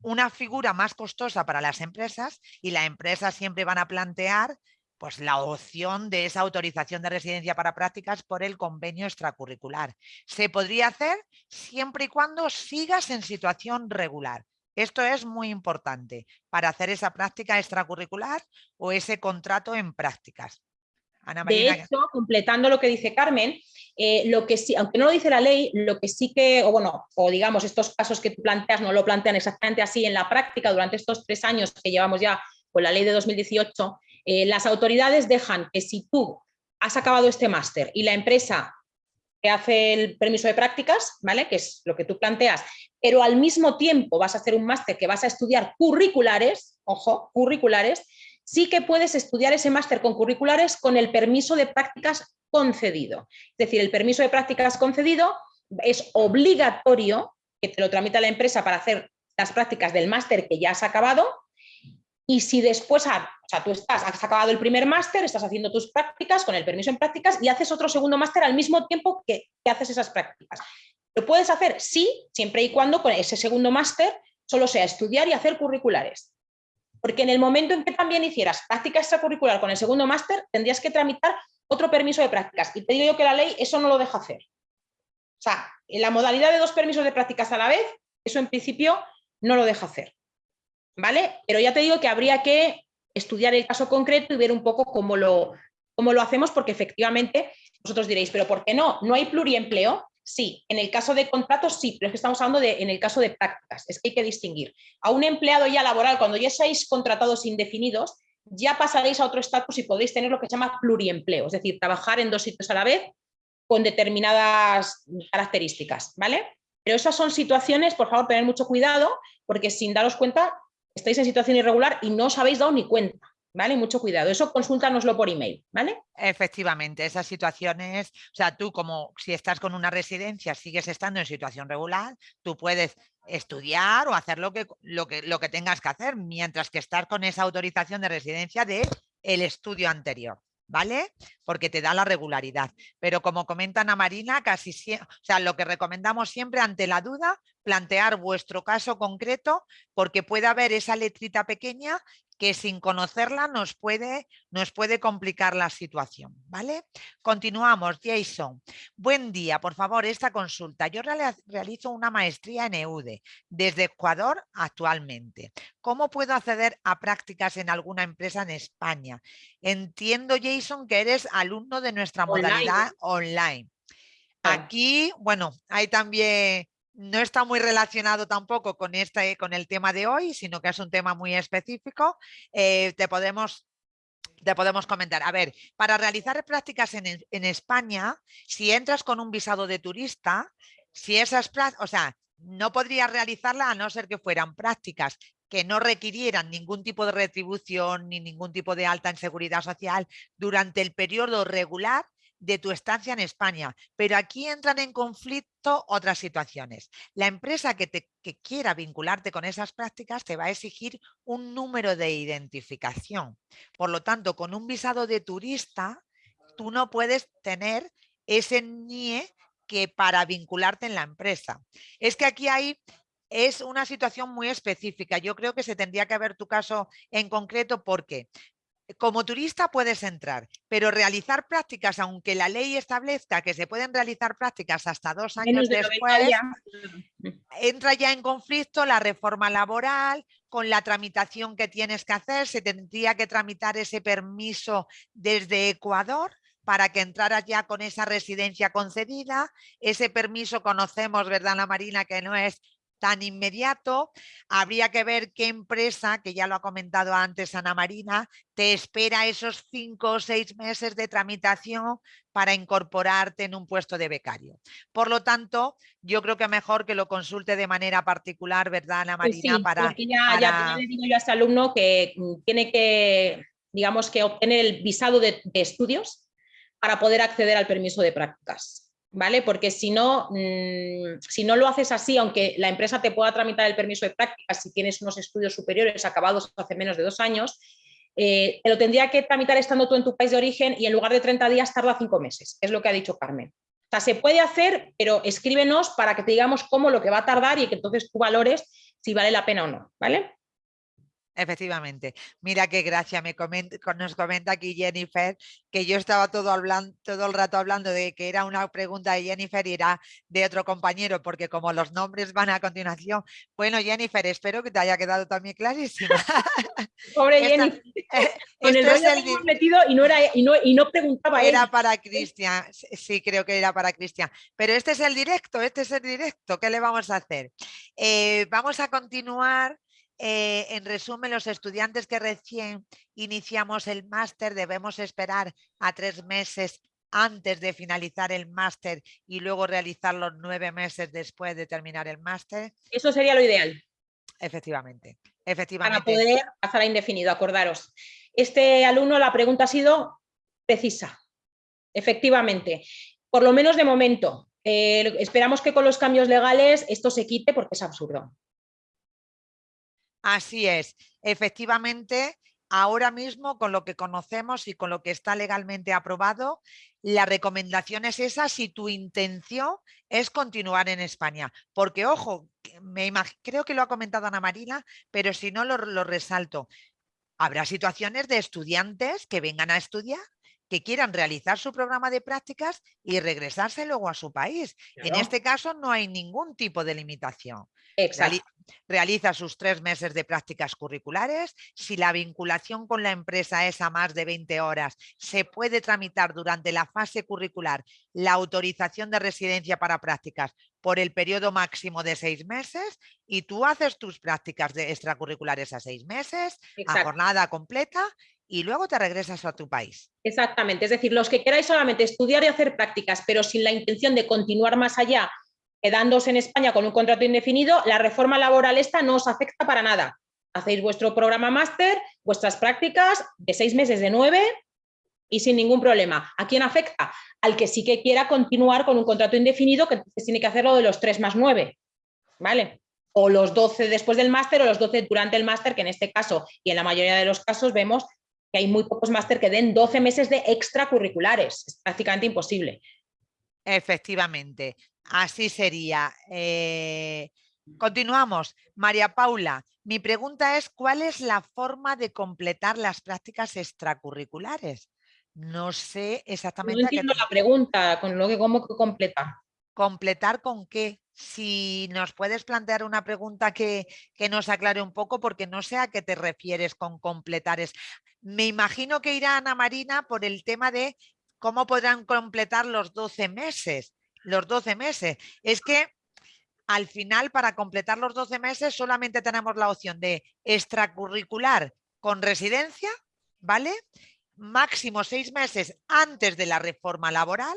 una figura más costosa para las empresas y las empresas siempre van a plantear pues, la opción de esa autorización de residencia para prácticas por el convenio extracurricular. Se podría hacer siempre y cuando sigas en situación regular. Esto es muy importante para hacer esa práctica extracurricular o ese contrato en prácticas. de hecho, completando lo que dice Carmen, eh, lo que sí, aunque no lo dice la ley, lo que sí que, o bueno, o digamos, estos casos que tú planteas no lo plantean exactamente así en la práctica durante estos tres años que llevamos ya con la ley de 2018, eh, las autoridades dejan que si tú has acabado este máster y la empresa hace el permiso de prácticas, ¿vale? Que es lo que tú planteas, pero al mismo tiempo vas a hacer un máster que vas a estudiar curriculares, ojo, curriculares, sí que puedes estudiar ese máster con curriculares con el permiso de prácticas concedido. Es decir, el permiso de prácticas concedido es obligatorio que te lo tramita la empresa para hacer las prácticas del máster que ya has acabado y si después, o sea, tú estás, has acabado el primer máster, estás haciendo tus prácticas con el permiso en prácticas y haces otro segundo máster al mismo tiempo que, que haces esas prácticas. ¿Lo puedes hacer? Sí, siempre y cuando con ese segundo máster solo sea estudiar y hacer curriculares. Porque en el momento en que también hicieras práctica extracurricular con el segundo máster, tendrías que tramitar otro permiso de prácticas. Y te digo yo que la ley eso no lo deja hacer. O sea, en la modalidad de dos permisos de prácticas a la vez, eso en principio no lo deja hacer. ¿Vale? Pero ya te digo que habría que estudiar el caso concreto y ver un poco cómo lo, cómo lo hacemos, porque efectivamente vosotros diréis, pero ¿por qué no? ¿No hay pluriempleo? Sí, en el caso de contratos sí, pero es que estamos hablando de en el caso de prácticas, es que hay que distinguir. A un empleado ya laboral, cuando ya seáis contratados indefinidos, ya pasaréis a otro estatus y podéis tener lo que se llama pluriempleo, es decir, trabajar en dos sitios a la vez con determinadas características, ¿vale? Pero esas son situaciones, por favor, tener mucho cuidado, porque sin daros cuenta, estáis en situación irregular y no os habéis dado ni cuenta. ¿vale? Mucho cuidado. Eso consúltanoslo por email, ¿vale? Efectivamente, esas situaciones, o sea, tú como si estás con una residencia, sigues estando en situación regular, tú puedes estudiar o hacer lo que, lo que, lo que tengas que hacer, mientras que estar con esa autorización de residencia de el estudio anterior. ¿Vale? Porque te da la regularidad. Pero como comenta Ana Marina, casi o sea, lo que recomendamos siempre ante la duda, plantear vuestro caso concreto, porque puede haber esa letrita pequeña que sin conocerla nos puede, nos puede complicar la situación. ¿vale? Continuamos, Jason. Buen día, por favor, esta consulta. Yo realizo una maestría en EUDE desde Ecuador actualmente. ¿Cómo puedo acceder a prácticas en alguna empresa en España? Entiendo, Jason, que eres alumno de nuestra modalidad online. Aquí, bueno, hay también no está muy relacionado tampoco con, este, con el tema de hoy, sino que es un tema muy específico. Eh, te podemos te podemos comentar. A ver, para realizar prácticas en, España, si entras con un visado de turista, si esas o sea, no podrías realizarla a no ser que fueran prácticas que no requirieran ningún tipo de retribución ni ningún tipo de alta en seguridad social durante el periodo regular de tu estancia en España. Pero aquí entran en conflicto otras situaciones. La empresa que, te, quiera vincularte con esas prácticas te va a exigir un número de identificación. Por lo tanto, con un visado de turista, tú no puedes tener ese NIE que para vincularte en la empresa. Es que aquí hay es una situación muy específica. Yo creo que se tendría que ver tu caso en concreto porque como turista puedes entrar, pero realizar prácticas, aunque la ley establezca que se pueden realizar prácticas hasta dos años después, entra ya en conflicto la reforma laboral con la tramitación que tienes que hacer. Se tendría que tramitar ese permiso desde Ecuador para que entraras ya con esa residencia concedida. Ese permiso conocemos, ¿verdad, la Marina? Que no es tan inmediato, habría que ver qué empresa, que ya lo ha comentado antes Ana Marina, te espera esos cinco o seis meses de tramitación para incorporarte en un puesto de becario. Por lo tanto, yo creo que mejor que lo consulte de manera particular, ¿verdad, Ana Marina? para, ya, le digo yo a este alumno que mm, tiene que, digamos, que obtener el visado de estudios para poder acceder al permiso de prácticas. ¿Vale? Porque si no, mm, si no lo haces así, aunque la empresa te pueda tramitar el permiso de prácticas si tienes unos estudios superiores acabados hace menos de dos años, eh, te lo tendría que tramitar estando tú en tu país de origen y en lugar de 30 días tarda cinco meses, es lo que ha dicho Carmen. O sea, se puede hacer, pero escríbenos para que te digamos cómo lo que va a tardar y que entonces tú valores si vale la pena o no, ¿vale? Efectivamente. Mira qué gracia me nos comenta aquí Jennifer, que yo estaba todo, hablando, todo el rato hablando de que era una pregunta de Jennifer y era de otro compañero, porque como los nombres van a continuación. Bueno, Jennifer, espero que te haya quedado también clarísima. [LAUGHS] Pobre [LAUGHS] Jennifer. [LAUGHS] Con el es el metido y no, era, y no, y no preguntaba Era para Cristian, sí, creo que era para Cristian. Pero este es el directo, este es el directo. ¿Qué le vamos a hacer? Eh, vamos a continuar eh, en resumen, los estudiantes que recién iniciamos el máster debemos esperar a tres meses antes de finalizar el máster y luego realizar los nueve meses después de terminar el máster. Eso sería lo ideal. Efectivamente, efectivamente. Para poder pasar a indefinido, acordaros. Este alumno, la pregunta ha sido precisa. Efectivamente, por lo menos de momento. Eh, esperamos que con los cambios legales esto se quite porque es absurdo. Así es, efectivamente, ahora mismo con lo que conocemos y con lo que está legalmente aprobado, la recomendación es esa si tu intención es continuar en España. Porque, ojo, me creo que lo ha comentado Ana Marina, pero si no lo, lo resalto. Habrá situaciones de estudiantes que vengan a estudiar que quieran realizar su programa de prácticas y regresarse luego a su país. En este caso no hay ningún tipo de limitación. Realiza sus tres meses de prácticas curriculares. Si la vinculación con la empresa es a más de 20 horas, se puede tramitar durante la fase curricular la autorización de residencia para prácticas por el periodo máximo de seis meses y tú haces tus prácticas de extracurriculares a seis meses, a jornada completa y luego te regresas a tu país. Exactamente, es decir, los que queráis solamente estudiar y hacer prácticas, pero sin la intención de continuar más allá, quedándose en España con un contrato indefinido, la reforma laboral esta no os afecta para nada. Hacéis vuestro programa máster, vuestras prácticas de seis meses, de nueve, y sin ningún problema. ¿A quién afecta? Al que sí que quiera continuar con un contrato indefinido, que tiene que hacerlo de los tres más nueve. ¿Vale? O los 12 después del máster o los 12 durante el máster, que en este caso y en la mayoría de los casos vemos que hay muy pocos máster que den 12 meses de extracurriculares. Es prácticamente imposible. Efectivamente, así sería. Eh, continuamos. María Paula, mi pregunta es, ¿cuál es la forma de completar las prácticas extracurriculares? No sé exactamente... No entiendo la pregunta, con lo que cómo completa. ¿Completar con qué? si nos puedes plantear una pregunta que, nos aclare un poco, porque no sé a qué te refieres con completar. Es, me imagino que irá Ana Marina por el tema de cómo podrán completar los 12 meses. Los 12 meses. Es que al final, para completar los 12 meses, solamente tenemos la opción de extracurricular con residencia, ¿vale? máximo seis meses antes de la reforma laboral.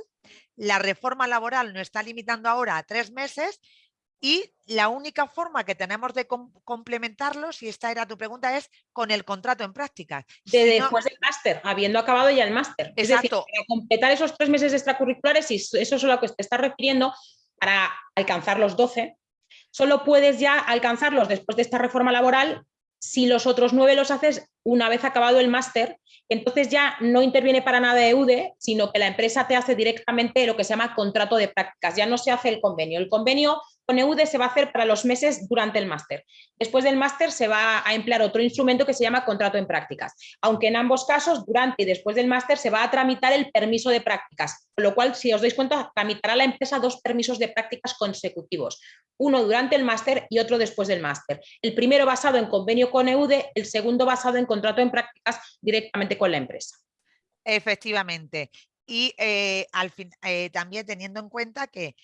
La reforma laboral nos está limitando ahora a tres meses y la única forma que tenemos de complementarlo, si esta era tu pregunta, es con el contrato en prácticas. De después del máster, habiendo acabado ya el máster. Exacto. para completar esos tres meses extracurriculares, y eso es a lo que te estás refiriendo, para alcanzar los 12, solo puedes ya alcanzarlos después de esta reforma laboral si los otros nueve los haces una vez acabado el máster, entonces ya no interviene para nada EUDE, sino que la empresa te hace directamente lo que se llama contrato de prácticas, ya no se hace el convenio. El convenio con EUDE se va a hacer para los meses durante el máster. Después del máster se va a emplear otro instrumento que se llama contrato en prácticas, aunque en ambos casos, durante y después del máster, se va a tramitar el permiso de prácticas, con lo cual, si os dais cuenta, tramitará la empresa dos permisos de prácticas consecutivos, uno durante el máster y otro después del máster. El primero basado en convenio con EUDE, el segundo basado en contrato en prácticas directamente con la empresa. Efectivamente. Y eh, al fin, eh, también teniendo en cuenta que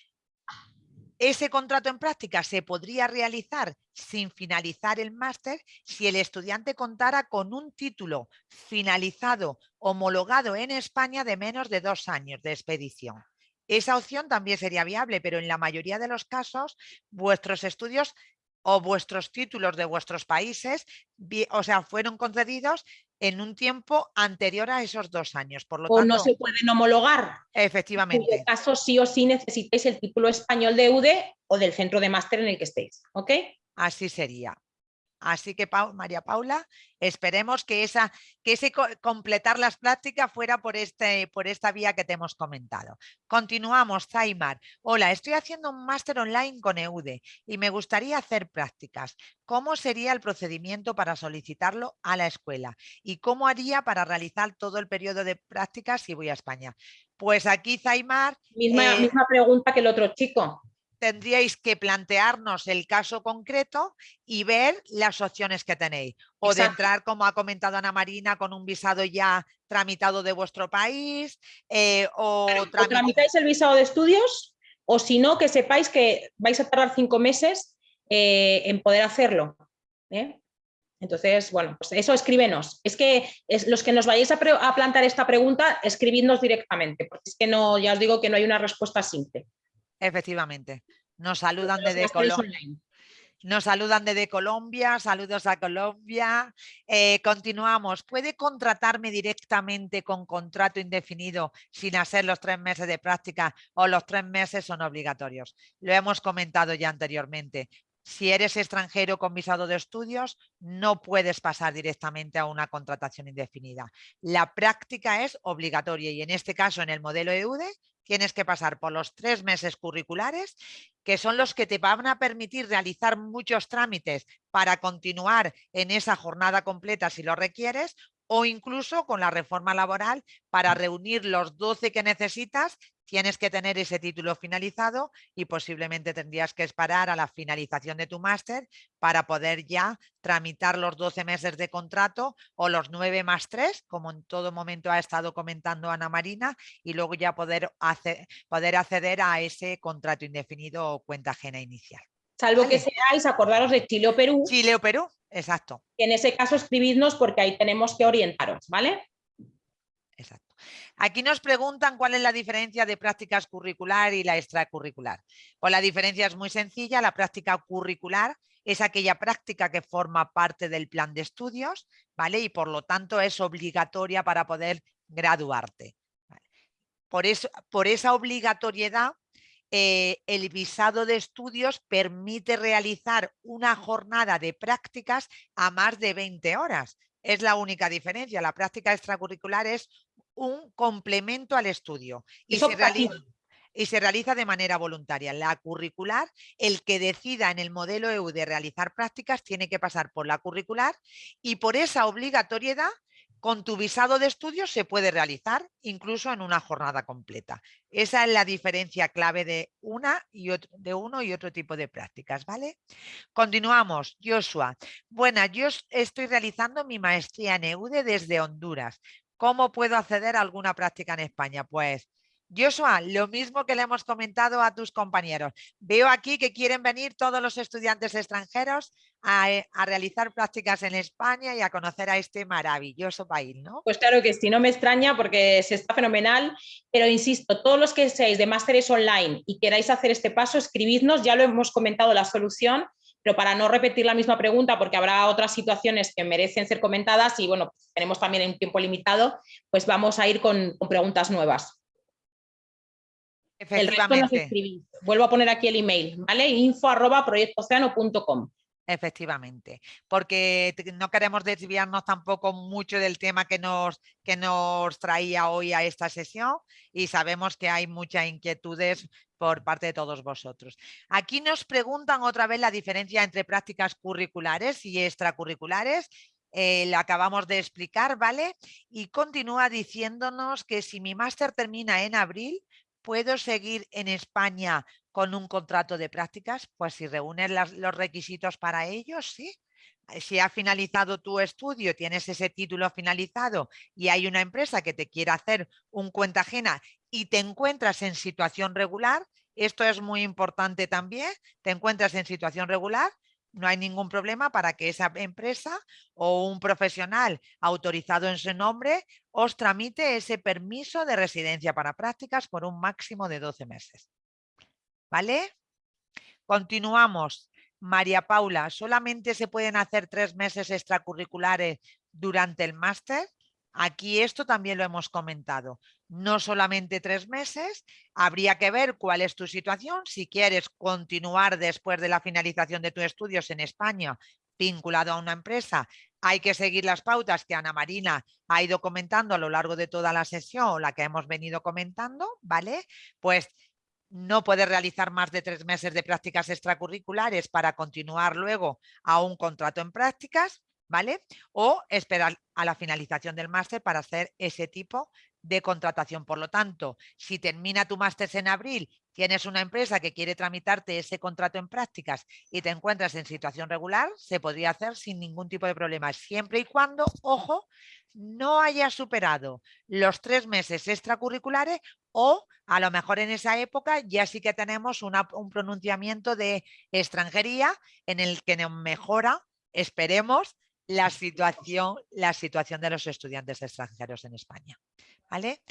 ese contrato en práctica se podría realizar sin finalizar el máster si el estudiante contara con un título finalizado homologado en España de menos de dos años de expedición. Esa opción también sería viable, pero en la mayoría de los casos vuestros estudios o vuestros títulos de vuestros países, o sea, fueron concedidos en un tiempo anterior a esos dos años. Por lo o no se pueden homologar. Efectivamente. En caso sí o sí necesitáis el título español de UDE o del centro de máster en el que estéis. ¿Ok? Así sería. Así que María Paula, esperemos que, esa, que ese completar las prácticas fuera por, este, por esta vía que te hemos comentado. Continuamos, Zaimar. Hola, estoy haciendo un máster online con EUDE y me gustaría hacer prácticas. ¿Cómo sería el procedimiento para solicitarlo a la escuela? ¿Y cómo haría para realizar todo el periodo de prácticas si voy a España? Pues aquí, Zaimar... Misma, eh, misma pregunta que el otro chico tendríais que plantearnos el caso concreto y ver las opciones que tenéis. O de entrar, como ha comentado Ana Marina, con un visado ya tramitado de vuestro país. Eh, o, tramitáis el visado de estudios o si no, que sepáis que vais a tardar cinco meses eh, en poder hacerlo. ¿eh? Entonces, bueno, pues eso escríbenos. Es que es, los que nos vayáis a, a plantar esta pregunta, escribidnos directamente, porque es que no, ya os digo que no hay una respuesta simple. Efectivamente. Nos saludan desde Colombia. Nos saludan desde Colombia, saludos a Colombia. Eh, continuamos. ¿Puede contratarme directamente con contrato indefinido sin hacer los tres meses de práctica o los tres meses son obligatorios? Lo hemos comentado ya anteriormente. Si eres extranjero con visado de estudios, no puedes pasar directamente a una contratación indefinida. La práctica es obligatoria y en este caso en el modelo EUDE tienes que pasar por los tres meses curriculares, que son los que te van a permitir realizar muchos trámites para continuar en esa jornada completa si lo requieres, o incluso con la reforma laboral para reunir los 12 que necesitas tienes que tener ese título finalizado y posiblemente tendrías que esperar a la finalización de tu máster para poder ya tramitar los 12 meses de contrato o los 9 más 3, como en todo momento ha estado comentando Ana Marina, y luego ya poder, poder acceder a ese contrato indefinido o cuenta ajena inicial. Salvo que seáis, acordaros de Chile o Perú. Chile o Perú, exacto. En ese caso escribidnos porque ahí tenemos que orientaros, ¿vale? Exacto. Aquí nos preguntan cuál es la diferencia de prácticas curricular y la extracurricular. Pues la diferencia es muy sencilla. La práctica curricular es aquella práctica que forma parte del plan de estudios, ¿vale? Y por lo tanto es obligatoria para poder graduarte. Por, eso, por esa obligatoriedad, eh, el visado de estudios permite realizar una jornada de prácticas a más de 20 horas. Es la única diferencia. La práctica extracurricular es un complemento al estudio y se, realiza, y se, realiza, de manera voluntaria. La curricular, el que decida en el modelo EU de realizar prácticas tiene que pasar por la curricular y por esa obligatoriedad con tu visado de estudio se puede realizar incluso en una jornada completa. Esa es la diferencia clave de, una y otro, de uno y otro tipo de prácticas. ¿vale? Continuamos. Joshua. Bueno, yo estoy realizando mi maestría en EUDE desde Honduras. ¿Cómo puedo acceder a alguna práctica en España? Pues Joshua, lo mismo que le hemos comentado a tus compañeros. Veo aquí que quieren venir todos los estudiantes extranjeros a, realizar prácticas en España y a conocer a este maravilloso país, ¿no? Pues claro que sí, no me extraña porque se está fenomenal, pero insisto, todos los que seáis de másteres online y queráis hacer este paso, escribidnos, ya lo hemos comentado la solución, pero para no repetir la misma pregunta, porque habrá otras situaciones que merecen ser comentadas y bueno, tenemos también un tiempo limitado, pues vamos a ir con preguntas nuevas. Efectivamente. Vuelvo a poner aquí el email, ¿vale? info arroba. Efectivamente, porque no queremos desviarnos tampoco mucho del tema que nos, que nos traía hoy a esta sesión y sabemos que hay muchas inquietudes por parte de todos vosotros. Aquí nos preguntan otra vez la diferencia entre prácticas curriculares y extracurriculares eh, lo acabamos de explicar, ¿vale? Y continúa diciéndonos que si mi máster termina en abril, ¿Puedo seguir en España con un contrato de prácticas? Pues si reúnes los requisitos para ello, sí. Si ha finalizado tu estudio, tienes ese título finalizado y hay una empresa que te quiere hacer un cuenta ajena y te encuentras en situación regular, esto es muy importante también, te encuentras en situación regular, no hay ningún problema para que esa empresa o un profesional autorizado en su nombre os tramite ese permiso de residencia para prácticas por un máximo de 12 meses. ¿Vale? Continuamos. María Paula, ¿solamente se pueden hacer tres meses extracurriculares durante el máster? Aquí esto también lo hemos comentado. No solamente tres meses, habría que ver cuál es tu situación. Si quieres continuar después de la finalización de tus estudios en España vinculado a una empresa, hay que seguir las pautas que Ana Marina ha ido comentando a lo largo de toda la sesión, la que hemos venido comentando, ¿vale? Pues no puedes realizar más de tres meses de prácticas extracurriculares para continuar luego a un contrato en prácticas ¿vale? O esperar a la finalización del máster para hacer ese tipo de contratación. Por lo tanto, si termina tu máster en abril, tienes una empresa que quiere tramitarte ese contrato en prácticas y te encuentras en situación regular, se podría hacer sin ningún tipo de problema, siempre y cuando, ojo, no hayas superado los tres meses extracurriculares o a lo mejor en esa época ya sí que tenemos un pronunciamiento de extranjería en el que nos mejora, esperemos, la situación, la situación de los estudiantes extranjeros en España. ¿Vale?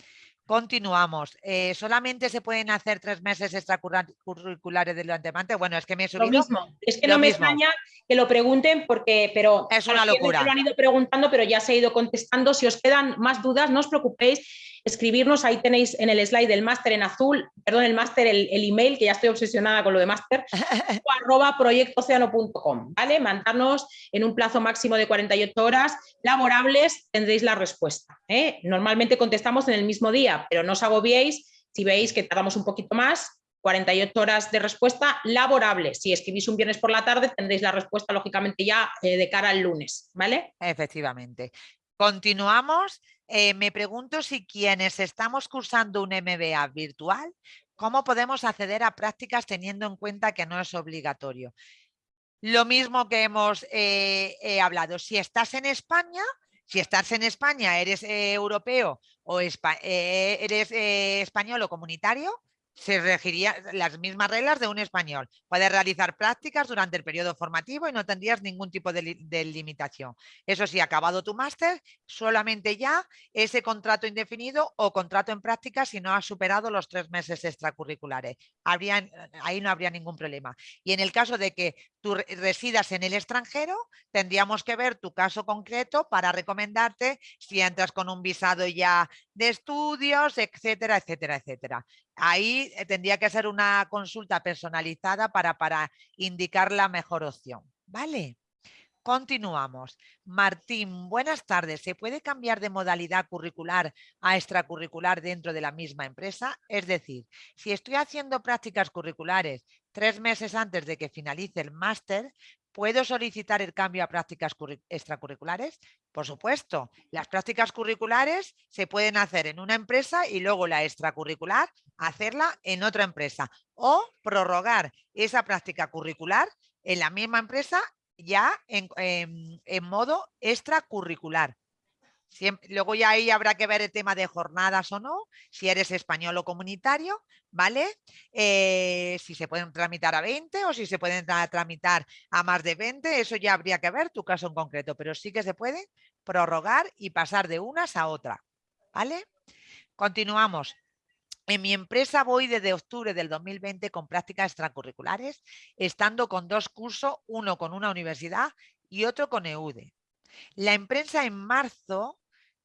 Continuamos. Eh, ¿Solamente se pueden hacer tres meses extracurriculares del antemante? Bueno, es que me he subido. Lo mismo. Es que no me extraña que lo pregunten porque, pero es una locura. Lo han ido preguntando, pero ya se ha ido contestando. Si os quedan más dudas, no os preocupéis escribirnos, ahí tenéis en el slide del máster en azul, perdón, el máster, el, email, que ya estoy obsesionada con lo de máster, [LAUGHS] arroba proyectocéano.com, ¿vale? Mandarnos en un plazo máximo de 48 horas laborables, tendréis la respuesta. ¿eh? Normalmente contestamos en el mismo día, pero no os agobiéis si veis que tardamos un poquito más, 48 horas de respuesta laborable. Si escribís un viernes por la tarde, tendréis la respuesta, lógicamente, ya eh, de cara al lunes, ¿vale? Efectivamente. Continuamos. Eh, me pregunto si quienes estamos cursando un MBA virtual, ¿cómo podemos acceder a prácticas teniendo en cuenta que no es obligatorio? Lo mismo que hemos eh, hablado, si estás en España, si estás en España, eres eh, europeo o eres español o comunitario, se regiría las mismas reglas de un español. Puedes realizar prácticas durante el periodo formativo y no tendrías ningún tipo de, limitación. Eso sí, acabado tu máster, solamente ya ese contrato indefinido o contrato en práctica si no has superado los tres meses extracurriculares. ahí no habría ningún problema. Y en el caso de que tú residas en el extranjero, tendríamos que ver tu caso concreto para recomendarte si entras con un visado ya de estudios, etcétera, etcétera, etcétera. Ahí eh, tendría que ser una consulta personalizada para, para indicar la mejor opción. ¿Vale? Continuamos. Martín, buenas tardes. ¿Se puede cambiar de modalidad curricular a extracurricular dentro de la misma empresa? Es decir, si estoy haciendo prácticas curriculares tres meses antes de que finalice el máster, ¿Puedo solicitar el cambio a prácticas extracurriculares? Por supuesto, las prácticas curriculares se pueden hacer en una empresa y luego la extracurricular hacerla en otra empresa o prorrogar esa práctica curricular en la misma empresa ya en, modo extracurricular. Luego ya ahí habrá que ver el tema de jornadas o no, si eres español o comunitario, ¿vale? Eh, si se pueden tramitar a 20 o si se pueden tramitar a más de 20, eso ya habría que ver tu caso en concreto, pero sí que se puede prorrogar y pasar de unas a otra, ¿vale? Continuamos. En mi empresa voy desde octubre del 2020 con prácticas extracurriculares, estando con dos cursos, uno con una universidad y otro con EUDE. La empresa en marzo,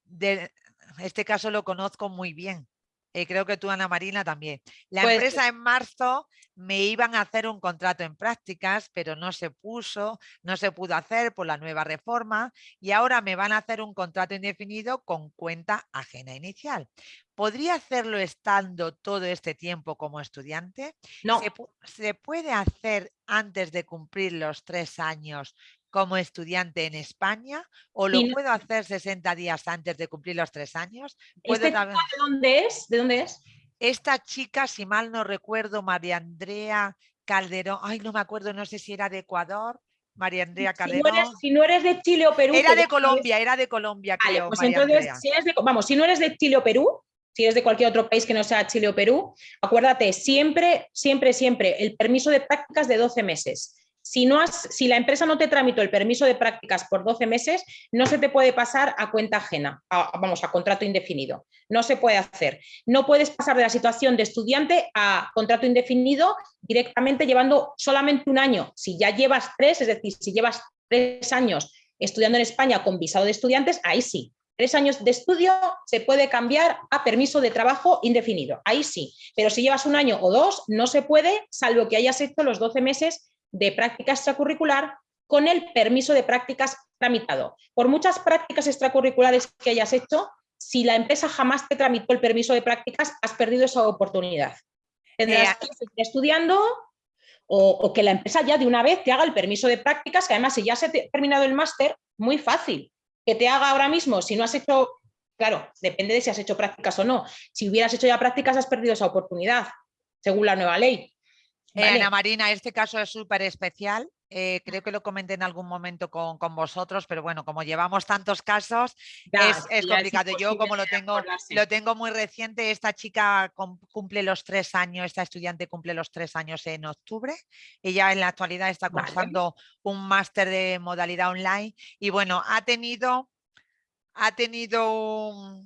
de, este caso lo conozco muy bien, eh, creo que tú, Ana Marina, también. La pues empresa en marzo me iban a hacer un contrato en prácticas, pero no se puso, no se pudo hacer por la nueva reforma y ahora me van a hacer un contrato indefinido con cuenta ajena inicial. ¿Podría hacerlo estando todo este tiempo como estudiante? No. ¿Se, puede hacer antes de cumplir los tres años como estudiante en España o lo puedo hacer 60 días antes de cumplir los tres años? ¿Este ¿De dónde es? ¿De dónde es? Esta chica, si mal no recuerdo, María Andrea Calderón, ay, no me acuerdo, no sé si era de Ecuador, María Andrea Calderón. Si no eres, de Chile o Perú. Era de Colombia, era de Colombia, creo. Pues entonces, si eres de, vamos, si no eres de Chile o Perú, si eres de cualquier otro país que no sea Chile o Perú, acuérdate, siempre, siempre, siempre, el permiso de prácticas de 12 meses. Si, no has, si la empresa no te tramitó el permiso de prácticas por 12 meses, no se te puede pasar a cuenta ajena, vamos, a contrato indefinido. No se puede hacer. No puedes pasar de la situación de estudiante a contrato indefinido directamente llevando solamente un año. Si ya llevas tres, es decir, si llevas tres años estudiando en España con visado de estudiantes, ahí sí. Tres años de estudio se puede cambiar a permiso de trabajo indefinido, ahí sí. Pero si llevas un año o dos, no se puede, salvo que hayas hecho los 12 meses de práctica extracurricular con el permiso de prácticas tramitado. Por muchas prácticas extracurriculares que hayas hecho, si la empresa jamás te tramitó el permiso de prácticas, has perdido esa oportunidad. Tendrás que seguir estudiando o, que la empresa ya de una vez te haga el permiso de prácticas, que además si ya se ha terminado el máster, muy fácil. Que te haga ahora mismo, si no has hecho, claro, depende de si has hecho prácticas o no. Si hubieras hecho ya prácticas, has perdido esa oportunidad, según la nueva ley. Ana Marina, este caso es súper especial. Eh, creo que lo comenté en algún momento con, vosotros, pero bueno, como llevamos tantos casos, es, complicado. Yo como lo tengo, lo tengo muy reciente, esta chica cumple los tres años, esta estudiante cumple los tres años en octubre. Ella en la actualidad está cursando un máster de modalidad online y bueno, ha tenido, ha tenido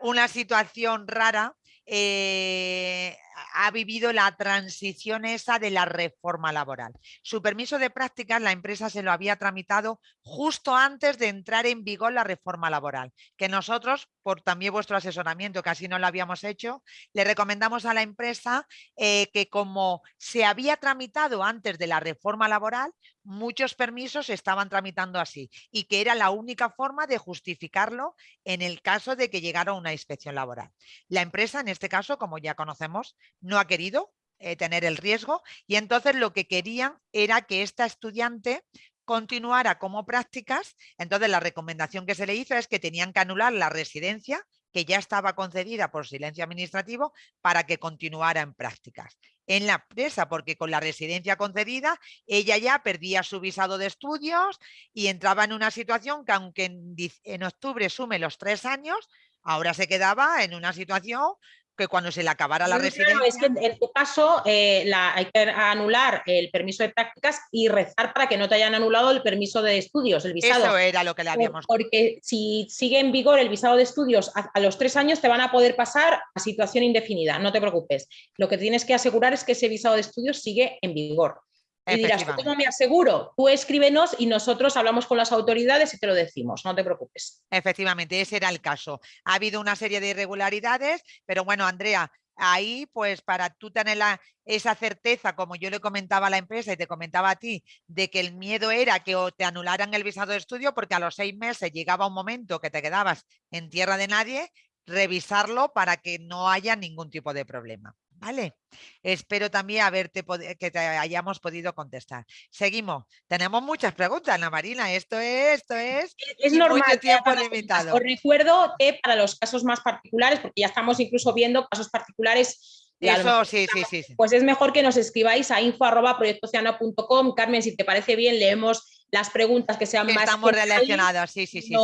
una situación rara eh, ha vivido la transición esa de la reforma laboral. Su permiso de prácticas la empresa se lo había tramitado justo antes de entrar en vigor la reforma laboral, que nosotros, por también vuestro asesoramiento, que no lo habíamos hecho, le recomendamos a la empresa eh, que como se había tramitado antes de la reforma laboral, muchos permisos se estaban tramitando así y que era la única forma de justificarlo en el caso de que llegara una inspección laboral. La empresa, en este caso, como ya conocemos, no ha querido eh, tener el riesgo y entonces lo que querían era que esta estudiante continuara como prácticas, entonces la recomendación que se le hizo es que tenían que anular la residencia que ya estaba concedida por silencio administrativo para que continuara en prácticas. En la empresa, porque con la residencia concedida ella ya perdía su visado de estudios y entraba en una situación que aunque en, en octubre sume los tres años, ahora se quedaba en una situación que cuando se le acabara la residencia... es que en tu caso eh, la, hay que anular el permiso de prácticas y rezar para que no te hayan anulado el permiso de estudios, el visado. Eso era lo que le habíamos... Porque si sigue en vigor el visado de estudios a, los tres años te van a poder pasar a situación indefinida, no te preocupes. Lo que tienes que asegurar es que ese visado de estudios sigue en vigor. Y dirás, ¿cómo me aseguro? Tú escríbenos y nosotros hablamos con las autoridades y te lo decimos, no te preocupes. Efectivamente, ese era el caso. Ha habido una serie de irregularidades, pero bueno, Andrea, ahí pues para tú tener esa certeza, como yo le comentaba a la empresa y te comentaba a ti, de que el miedo era que te anularan el visado de estudio porque a los seis meses llegaba un momento que te quedabas en tierra de nadie, revisarlo para que no haya ningún tipo de problema. ¿Vale? Espero también haberte que te hayamos podido contestar. Seguimos. Tenemos muchas preguntas, Ana Marina. Esto es, esto es, es normal. Tiempo limitado. Os recuerdo que para los casos más particulares, porque ya estamos incluso viendo casos particulares eso sí, sí, sí, Pues es mejor que nos escribáis a info.proyectociano.com. Carmen, si te parece bien, leemos las preguntas que sean más... Estamos relacionadas, sí, sí, sí,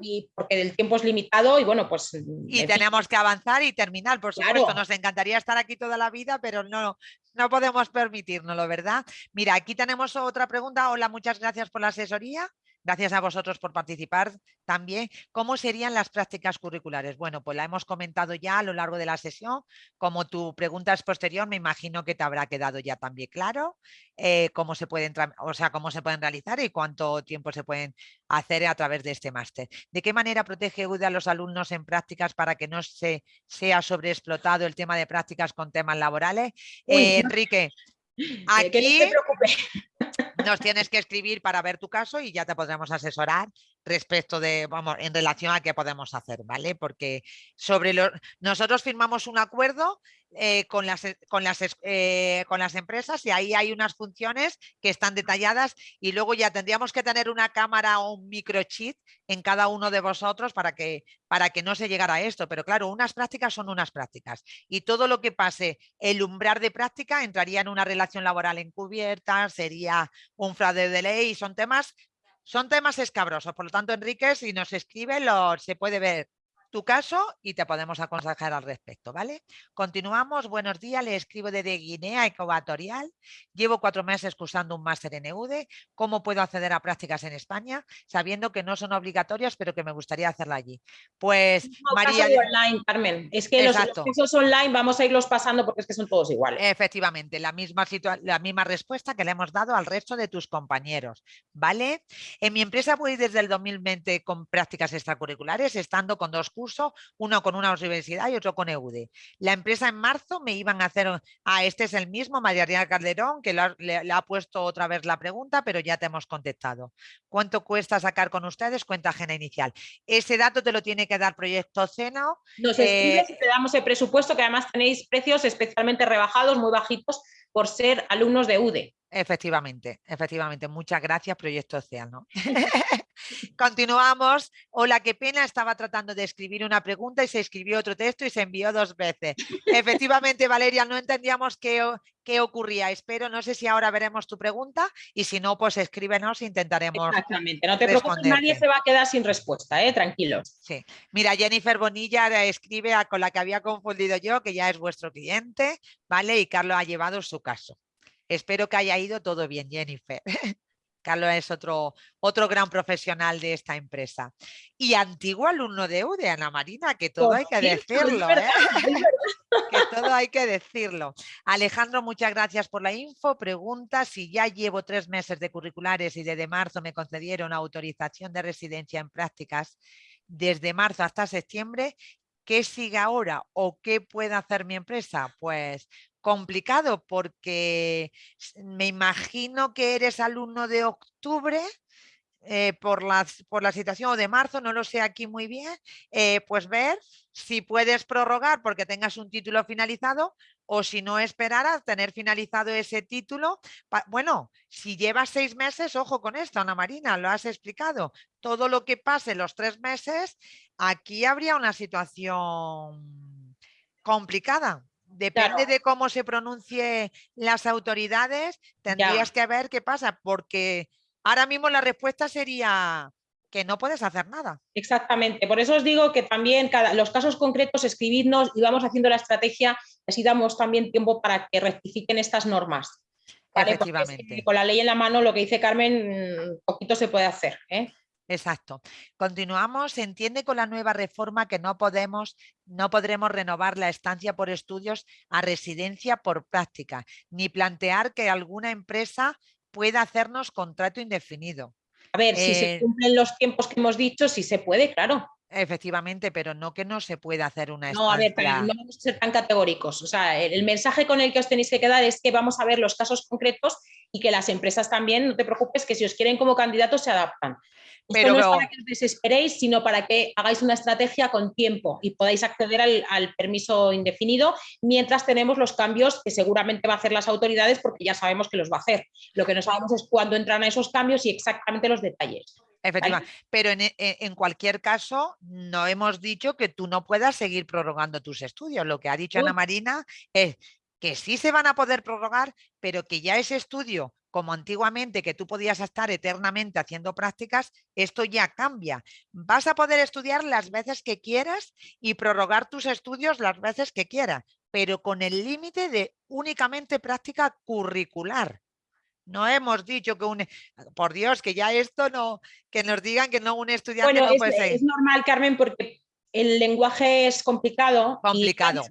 Y porque el tiempo es limitado y bueno, pues... Y tenemos que avanzar y terminar, por supuesto. Nos encantaría estar aquí toda la vida, pero no, no podemos permitirnoslo, ¿verdad? Mira, aquí tenemos otra pregunta. Hola, muchas gracias por la asesoría. Gracias a vosotros por participar también. ¿Cómo serían las prácticas curriculares? Bueno, pues la hemos comentado ya a lo largo de la sesión. Como tu pregunta es posterior, me imagino que te habrá quedado ya también claro eh, cómo, se pueden, o sea, cómo se pueden realizar y cuánto tiempo se pueden hacer a través de este máster. ¿De qué manera protege UDE a los alumnos en prácticas para que no se sea sobreexplotado el tema de prácticas con temas laborales? Eh, Enrique, aquí... nos tienes que escribir para ver tu caso y ya te podremos asesorar respecto de, vamos, en relación a qué podemos hacer, ¿vale? Porque sobre lo, nosotros firmamos un acuerdo eh, con, las, eh, con, las, eh, con las empresas y ahí hay unas funciones que están detalladas y luego ya tendríamos que tener una cámara o un microchip en cada uno de vosotros para que, para que no se llegara a esto. Pero claro, unas prácticas son unas prácticas y todo lo que pase el umbral de práctica entraría en una relación laboral encubierta, sería un fraude de ley, son temas son temas escabrosos, por lo tanto, Enrique, si nos escribe, lo, se puede ver tu caso y te podemos aconsejar al respecto, ¿vale? Continuamos, buenos días, le escribo desde Guinea Ecuatorial, llevo cuatro meses cursando un máster en EUDE, ¿cómo puedo acceder a prácticas en España? Sabiendo que no son obligatorias, pero que me gustaría hacerla allí. Pues María... online, Carmen, es que los, cursos online vamos a irlos pasando porque es que son todos iguales. Efectivamente, la misma, la misma respuesta que le hemos dado al resto de tus compañeros, ¿vale? En mi empresa voy desde el 2020 con prácticas extracurriculares, estando con dos cursos uno con una universidad y otro con EUDE. La empresa en marzo me iban a hacer, ah, este es el mismo, María Calderón, que le, ha puesto otra vez la pregunta, pero ya te hemos contestado. ¿Cuánto cuesta sacar con ustedes cuenta ajena inicial? Ese dato te lo tiene que dar Proyecto Ceno. Nos escribes eh y te damos el presupuesto, que además tenéis precios especialmente rebajados, muy bajitos, por ser alumnos de UDE. Efectivamente, efectivamente. Muchas gracias, Proyecto Océano. [LAUGHS] Continuamos. Hola, qué pena. Estaba tratando de escribir una pregunta y se escribió otro texto y se envió dos veces. Efectivamente, Valeria, no entendíamos qué, qué ocurría. Espero, no sé si ahora veremos tu pregunta y si no, pues escríbenos e intentaremos. Exactamente, no te preocupes, nadie se va a quedar sin respuesta, ¿eh? tranquilos. Sí. Mira, Jennifer Bonilla escribe con la que había confundido yo, que ya es vuestro cliente, ¿vale? Y Carlos ha llevado su caso. Espero que haya ido todo bien, Jennifer. [LAUGHS] Carlos es otro, otro gran profesional de esta empresa. Y antiguo alumno de UDE, Ana Marina, que todo hay que decirlo. ¿eh? que todo hay que decirlo. Alejandro, muchas gracias por la info. Pregunta si ya llevo tres meses de curriculares y desde marzo me concedieron autorización de residencia en prácticas desde marzo hasta septiembre. ¿Qué sigue ahora o qué puede hacer mi empresa? Pues complicado porque me imagino que eres alumno de octubre eh, por, las, por la situación o de marzo, no lo sé aquí muy bien, eh, pues ver si puedes prorrogar porque tengas un título finalizado o si no esperar a tener finalizado ese título. Bueno, si llevas seis meses, ojo con esto, Ana Marina, lo has explicado. Todo lo que pase los tres meses, aquí habría una situación complicada depende de cómo se pronuncie las autoridades, tendrías que ver qué pasa, porque ahora mismo la respuesta sería que no puedes hacer nada. Exactamente, por eso os digo que también cada, los casos concretos escribidnos y vamos haciendo la estrategia, así damos también tiempo para que rectifiquen estas normas. Efectivamente. con la ley en la mano, lo que dice Carmen, poquito se puede hacer. ¿eh? Exacto. Continuamos. Se entiende con la nueva reforma que no podemos, no podremos renovar la estancia por estudios a residencia por práctica, ni plantear que alguna empresa pueda hacernos contrato indefinido. A ver, si se eh cumplen los tiempos que hemos dicho, sí se puede, claro. Efectivamente, pero no que no se pueda hacer una estancia. No, a ver, no vamos a ser tan categóricos. O sea, el mensaje con el que os tenéis que quedar es que vamos a ver los casos concretos y que las empresas también, no te preocupes, que si os quieren como candidatos se adaptan. Pero, no es para que os desesperéis, sino para que hagáis una estrategia con tiempo y podáis acceder al, permiso indefinido mientras tenemos los cambios que seguramente va a hacer las autoridades porque ya sabemos que los va a hacer. Lo que no sabemos es cuándo entran esos cambios y exactamente los detalles. Efectivamente, pero en, cualquier caso, no hemos dicho que tú no puedas seguir prorrogando tus estudios. Lo que ha dicho Ana Marina es que sí se van a poder prorrogar, pero que ya ese estudio como antiguamente que tú podías estar eternamente haciendo prácticas, esto ya cambia. Vas a poder estudiar las veces que quieras y prorrogar tus estudios las veces que quieras, pero con el límite de únicamente práctica curricular. No hemos dicho que un... Por Dios, que ya esto no... Que nos digan que no un estudiante no puede ser. Es normal, Carmen, porque el lenguaje es complicado. Complicado.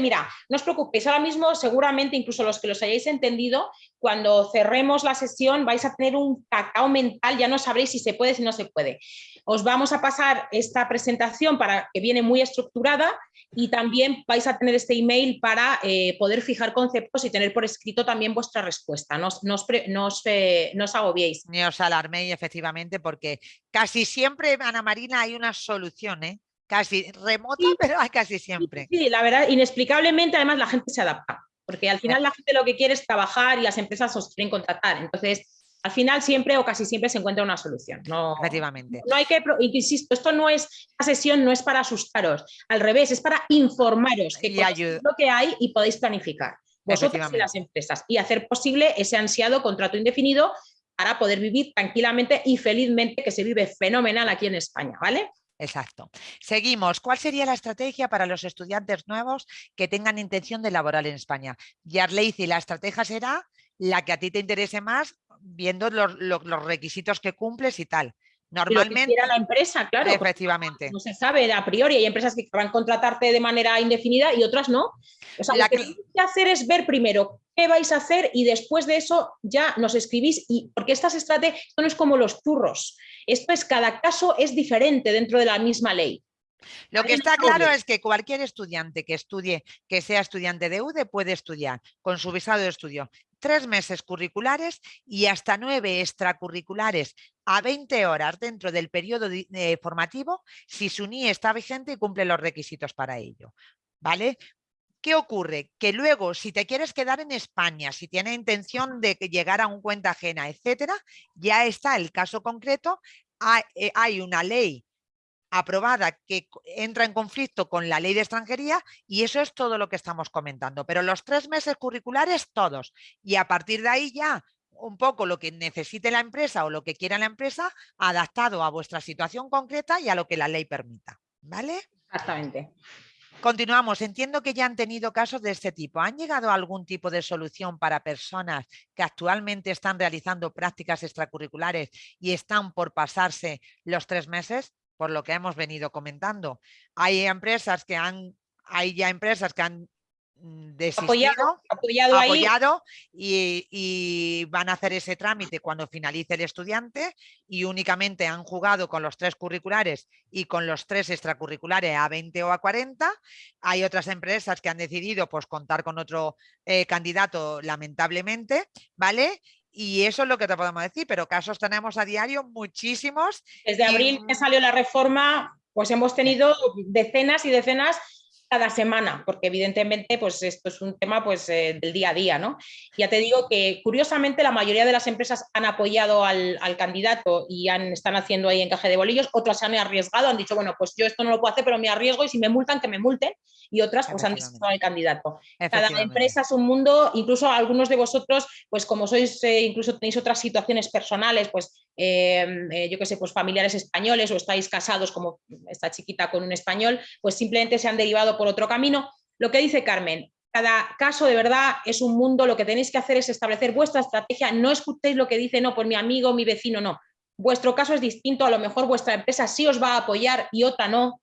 mira, no os preocupéis, ahora mismo seguramente incluso los que los hayáis entendido, cuando cerremos la sesión vais a tener un cacao mental, ya no sabréis si se puede, si no se puede. Os vamos a pasar esta presentación para que viene muy estructurada y también vais a tener este email para eh, poder fijar conceptos y tener por escrito también vuestra respuesta. No, no, os, no eh, agobiéis. Ni os alarméis, efectivamente, porque casi siempre, Ana Marina, hay una solución, ¿eh? Casi remota, pero hay casi siempre. Sí, la verdad, inexplicablemente además la gente se adapta, porque al final la gente lo que quiere es trabajar y las empresas os quieren contratar. Entonces, al final siempre o casi siempre se encuentra una solución. No, Efectivamente. No hay que, insisto, esto no es, esta sesión no es para asustaros, al revés, es para informaros que lo que hay y podéis planificar vosotros y las empresas y hacer posible ese ansiado contrato indefinido para poder vivir tranquilamente y felizmente que se vive fenomenal aquí en España, ¿vale? Exacto. Seguimos. ¿Cuál sería la estrategia para los estudiantes nuevos que tengan intención de laborar en España? y la estrategia será la que a ti te interese más, viendo los, requisitos que cumples y tal. Normalmente. la empresa, claro. Efectivamente. No se sabe a priori. Hay empresas que van a contratarte de manera indefinida y otras no. O sea, lo que, tienes que hacer es ver primero qué vais a hacer y después de eso ya nos escribís. Y porque estas estrategias, esto no es como los churros. Esto es cada caso es diferente dentro de la misma ley. Lo que está claro es que cualquier estudiante que estudie, que sea estudiante de UDE, puede estudiar con su visado de estudio tres meses curriculares y hasta nueve extracurriculares a 20 horas dentro del periodo eh, formativo si su NIE está vigente y cumple los requisitos para ello. ¿Vale? ¿Qué ocurre? Que luego, si te quieres quedar en España, si tienes intención de llegar a un cuenta ajena, etcétera, ya está el caso concreto, eh, hay una ley aprobada que entra en conflicto con la ley de extranjería y eso es todo lo que estamos comentando. Pero los tres meses curriculares todos y a partir de ahí ya un poco lo que necesite la empresa o lo que quiera la empresa adaptado a vuestra situación concreta y a lo que la ley permita. ¿Vale? Exactamente. Continuamos. Entiendo que ya han tenido casos de este tipo. ¿Han llegado a algún tipo de solución para personas que actualmente están realizando prácticas extracurriculares y están por pasarse los tres meses? Por lo que hemos venido comentando. Hay empresas que han, hay ya empresas que han mm, desistido, apoyado, y, van a hacer ese trámite cuando finalice el estudiante y únicamente han jugado con los tres curriculares y con los tres extracurriculares a 20 o a 40. Hay otras empresas que han decidido pues, contar con otro eh, candidato lamentablemente, ¿vale? Y eso es lo que te podemos decir, pero casos tenemos a diario muchísimos. Desde abril que salió la reforma, pues hemos tenido decenas y decenas cada semana, porque evidentemente pues esto es un tema pues, eh, del día a día. ¿no? Ya te digo que curiosamente la mayoría de las empresas han apoyado al, candidato y han, están haciendo ahí encaje de bolillos, otras se han arriesgado, han dicho, bueno, pues yo esto no lo puedo hacer, pero me arriesgo y si me multan, que me multen, y otras pues han desechado al candidato. Cada empresa es un mundo, incluso algunos de vosotros, pues como sois, eh, incluso tenéis otras situaciones personales, pues eh, yo qué sé, pues familiares españoles o estáis casados como esta chiquita con un español, pues simplemente se han derivado por otro camino. Lo que dice Carmen, cada caso de verdad es un mundo, lo que tenéis que hacer es establecer vuestra estrategia, no escuchéis lo que dice, no, pues mi amigo, mi vecino, no. Vuestro caso es distinto, a lo mejor vuestra empresa sí os va a apoyar y otra no.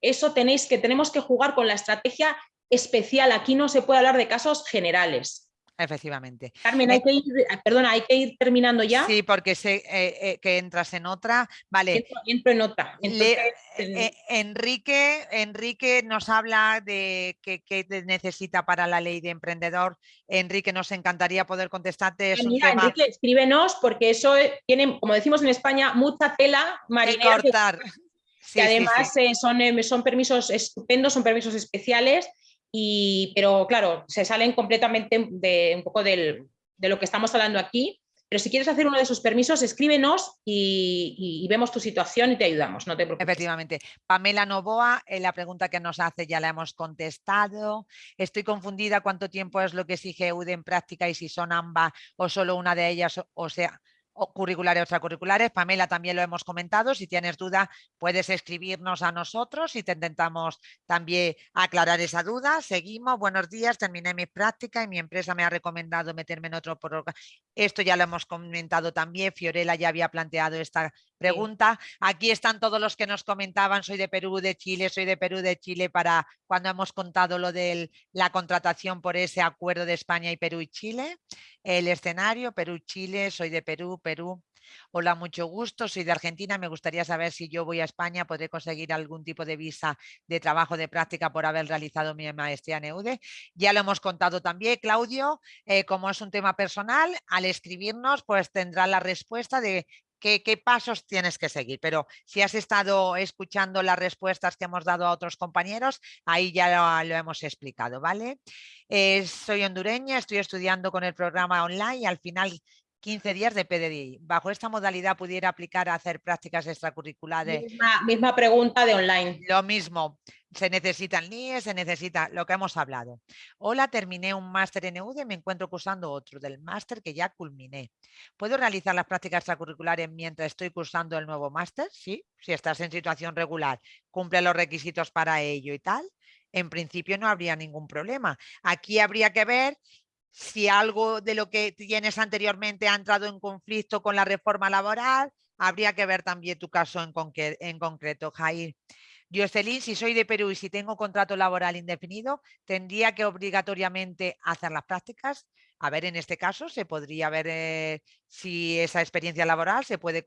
Eso tenéis que, tenemos que jugar con la estrategia especial. Aquí no se puede hablar de casos generales. Efectivamente. Carmen, hay que ir, perdona, hay que ir terminando ya. Sí, porque sé eh, eh, que entras en otra. Vale. Entro, en otra. Eh, Enrique, Enrique nos habla de qué necesita para la ley de emprendedor. Enrique, nos encantaría poder contestarte. Es Enrique, escríbenos porque eso tiene, como decimos en España, mucha tela marinera. cortar. [LAUGHS] que además son, son permisos estupendos, son permisos especiales y, pero claro, se salen completamente de un poco de lo que estamos hablando aquí, pero si quieres hacer uno de esos permisos, escríbenos y, vemos tu situación y te ayudamos, no te preocupes. Efectivamente. Pamela Novoa, en la pregunta que nos hace ya la hemos contestado. Estoy confundida cuánto tiempo es lo que exige UD en práctica y si son ambas o solo una de ellas, o sea, curriculares o extracurriculares. Pamela también lo hemos comentado. Si tienes duda, puedes escribirnos a nosotros y te intentamos también aclarar esa duda. Seguimos. Buenos días. Terminé mi práctica y mi empresa me ha recomendado meterme en otro programa. Esto ya lo hemos comentado también. Fiorella ya había planteado esta pregunta. Aquí están todos los que nos comentaban, soy de Perú, de Chile, soy de Perú, de Chile, para cuando hemos contado lo de la contratación por ese acuerdo de España y Perú y Chile. El escenario, Perú, Chile, soy de Perú, Perú. Hola, mucho gusto, soy de Argentina. Me gustaría saber si yo voy a España, podré conseguir algún tipo de visa de trabajo de práctica por haber realizado mi maestría en EUDE. Ya lo hemos contado también, Claudio, eh, como es un tema personal, al escribirnos pues tendrá la respuesta de qué, pasos tienes que seguir. Pero si has estado escuchando las respuestas que hemos dado a otros compañeros, ahí ya lo, hemos explicado, ¿vale? Eh, soy hondureña, estoy estudiando con el programa online y al final 15 días de PDI. ¿Bajo esta modalidad pudiera aplicar a hacer prácticas extracurriculares? Misma, pregunta de online. Lo mismo. Se necesitan NIE, se necesita lo que hemos hablado. Hola, terminé un máster en EUDE y me encuentro cursando otro del máster que ya culminé. ¿Puedo realizar las prácticas extracurriculares mientras estoy cursando el nuevo máster? Sí, si estás en situación regular, cumple los requisitos para ello y tal en principio no habría ningún problema. Aquí habría que ver si algo de lo que tienes anteriormente ha entrado en conflicto con la reforma laboral, habría que ver también tu caso en, en concreto, Jair. Jocelyn, si soy de Perú y si tengo contrato laboral indefinido, ¿tendría que obligatoriamente hacer las prácticas? A ver, en este caso se podría ver eh, si esa experiencia laboral se puede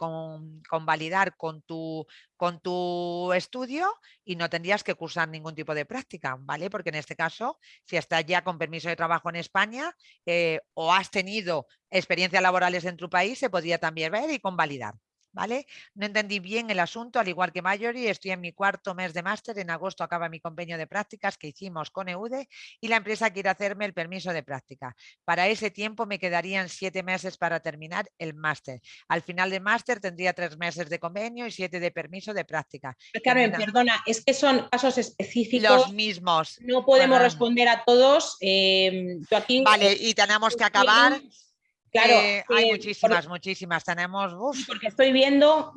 convalidar con, tu, con tu estudio y no tendrías que cursar ningún tipo de práctica, ¿vale? Porque en este caso, si estás ya con permiso de trabajo en España eh, o has tenido experiencias laborales en tu país, se podría también ver y convalidar. ¿Vale? No entendí bien el asunto, al igual que Mayori, estoy en mi cuarto mes de máster, en agosto acaba mi convenio de prácticas que hicimos con EUDE y la empresa quiere hacerme el permiso de práctica. Para ese tiempo me quedarían siete meses para terminar el máster. Al final del máster tendría tres meses de convenio y siete de permiso de práctica. Carmen, perdona, es que son casos específicos. Los mismos. No podemos responder a todos. Eh, aquí, vale, y tenemos que acabar. Claro, eh, hay muchísimas, muchísimas. Tenemos. Porque estoy viendo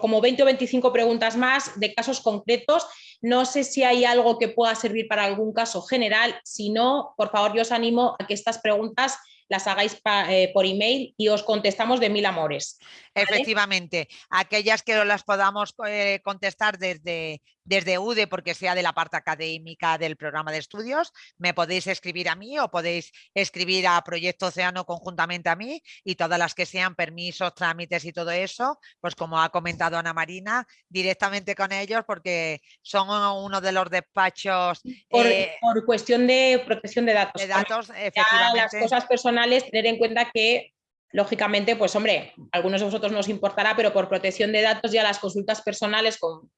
como 20 o 25 preguntas más de casos concretos. No sé si hay algo que pueda servir para algún caso general. Si no, por favor, yo os animo a que estas preguntas las hagáis eh, por email y os contestamos de mil amores. Efectivamente, aquellas que las podamos eh, contestar desde, desde UDE, porque sea de la parte académica del programa de estudios, me podéis escribir a mí o podéis escribir a Proyecto Océano conjuntamente a mí y todas las que sean permisos, trámites y todo eso, pues como ha comentado Ana Marina, directamente con ellos porque son uno de los despachos... Por, eh, cuestión de protección de datos. De datos, efectivamente. las cosas personales, tener en cuenta que lógicamente, pues hombre, algunos de vosotros nos importará, pero por protección de datos ya las consultas personales con,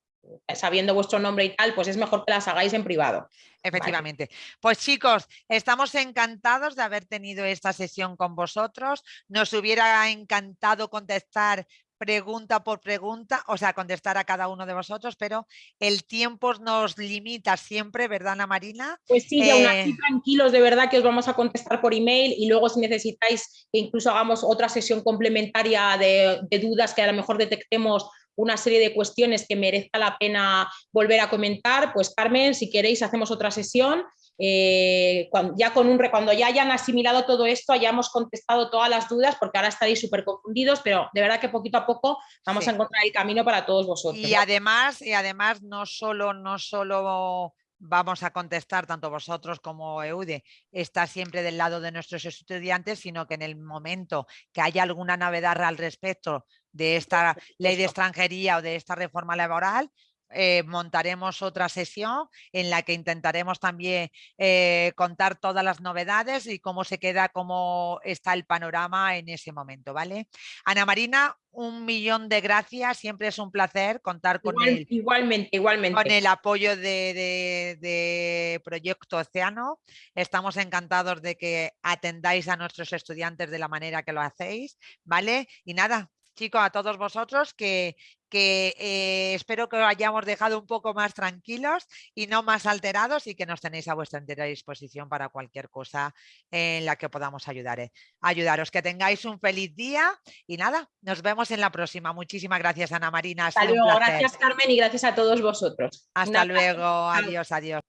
sabiendo vuestro nombre y tal, pues es mejor que las hagáis en privado. Efectivamente. Pues chicos, estamos encantados de haber tenido esta sesión con vosotros. Nos hubiera encantado contestar pregunta por pregunta, o sea, contestar a cada uno de vosotros, pero el tiempo nos limita siempre, ¿verdad, Ana Marina? Pues sí, aún así eh, tranquilos, de verdad que os vamos a contestar por email y luego si necesitáis que incluso hagamos otra sesión complementaria de, de dudas que a lo mejor detectemos una serie de cuestiones que merezca la pena volver a comentar, pues Carmen, si queréis hacemos otra sesión eh, cuando, ya con un, cuando ya hayan asimilado todo esto, hayamos contestado todas las dudas, porque ahora estaréis súper confundidos, pero de verdad que poquito a poco vamos a encontrar el camino para todos vosotros. Y además, y además no solo, no solo vamos a contestar tanto vosotros como EUDE, está siempre del lado de nuestros estudiantes, sino que en el momento que haya alguna novedad al respecto de esta ley de extranjería o de esta reforma laboral, eh, montaremos otra sesión en la que intentaremos también eh, contar todas las novedades y cómo se queda, cómo está el panorama en ese momento, ¿vale? Ana Marina, un millón de gracias, siempre es un placer contar con, el, igualmente, igualmente. con el apoyo de, de, Proyecto Océano. Estamos encantados de que atendáis a nuestros estudiantes de la manera que lo hacéis, ¿vale? Y nada, chicos, a todos vosotros que, que eh, espero que os hayamos dejado un poco más tranquilos y no más alterados y que nos tenéis a vuestra entera disposición para cualquier cosa en la que podamos ayudar, eh, ayudaros. Que tengáis un feliz día y nada, nos vemos en la próxima. Muchísimas gracias Ana Marina. Hasta luego, gracias Carmen y gracias a todos vosotros. Hasta luego, adiós, adiós.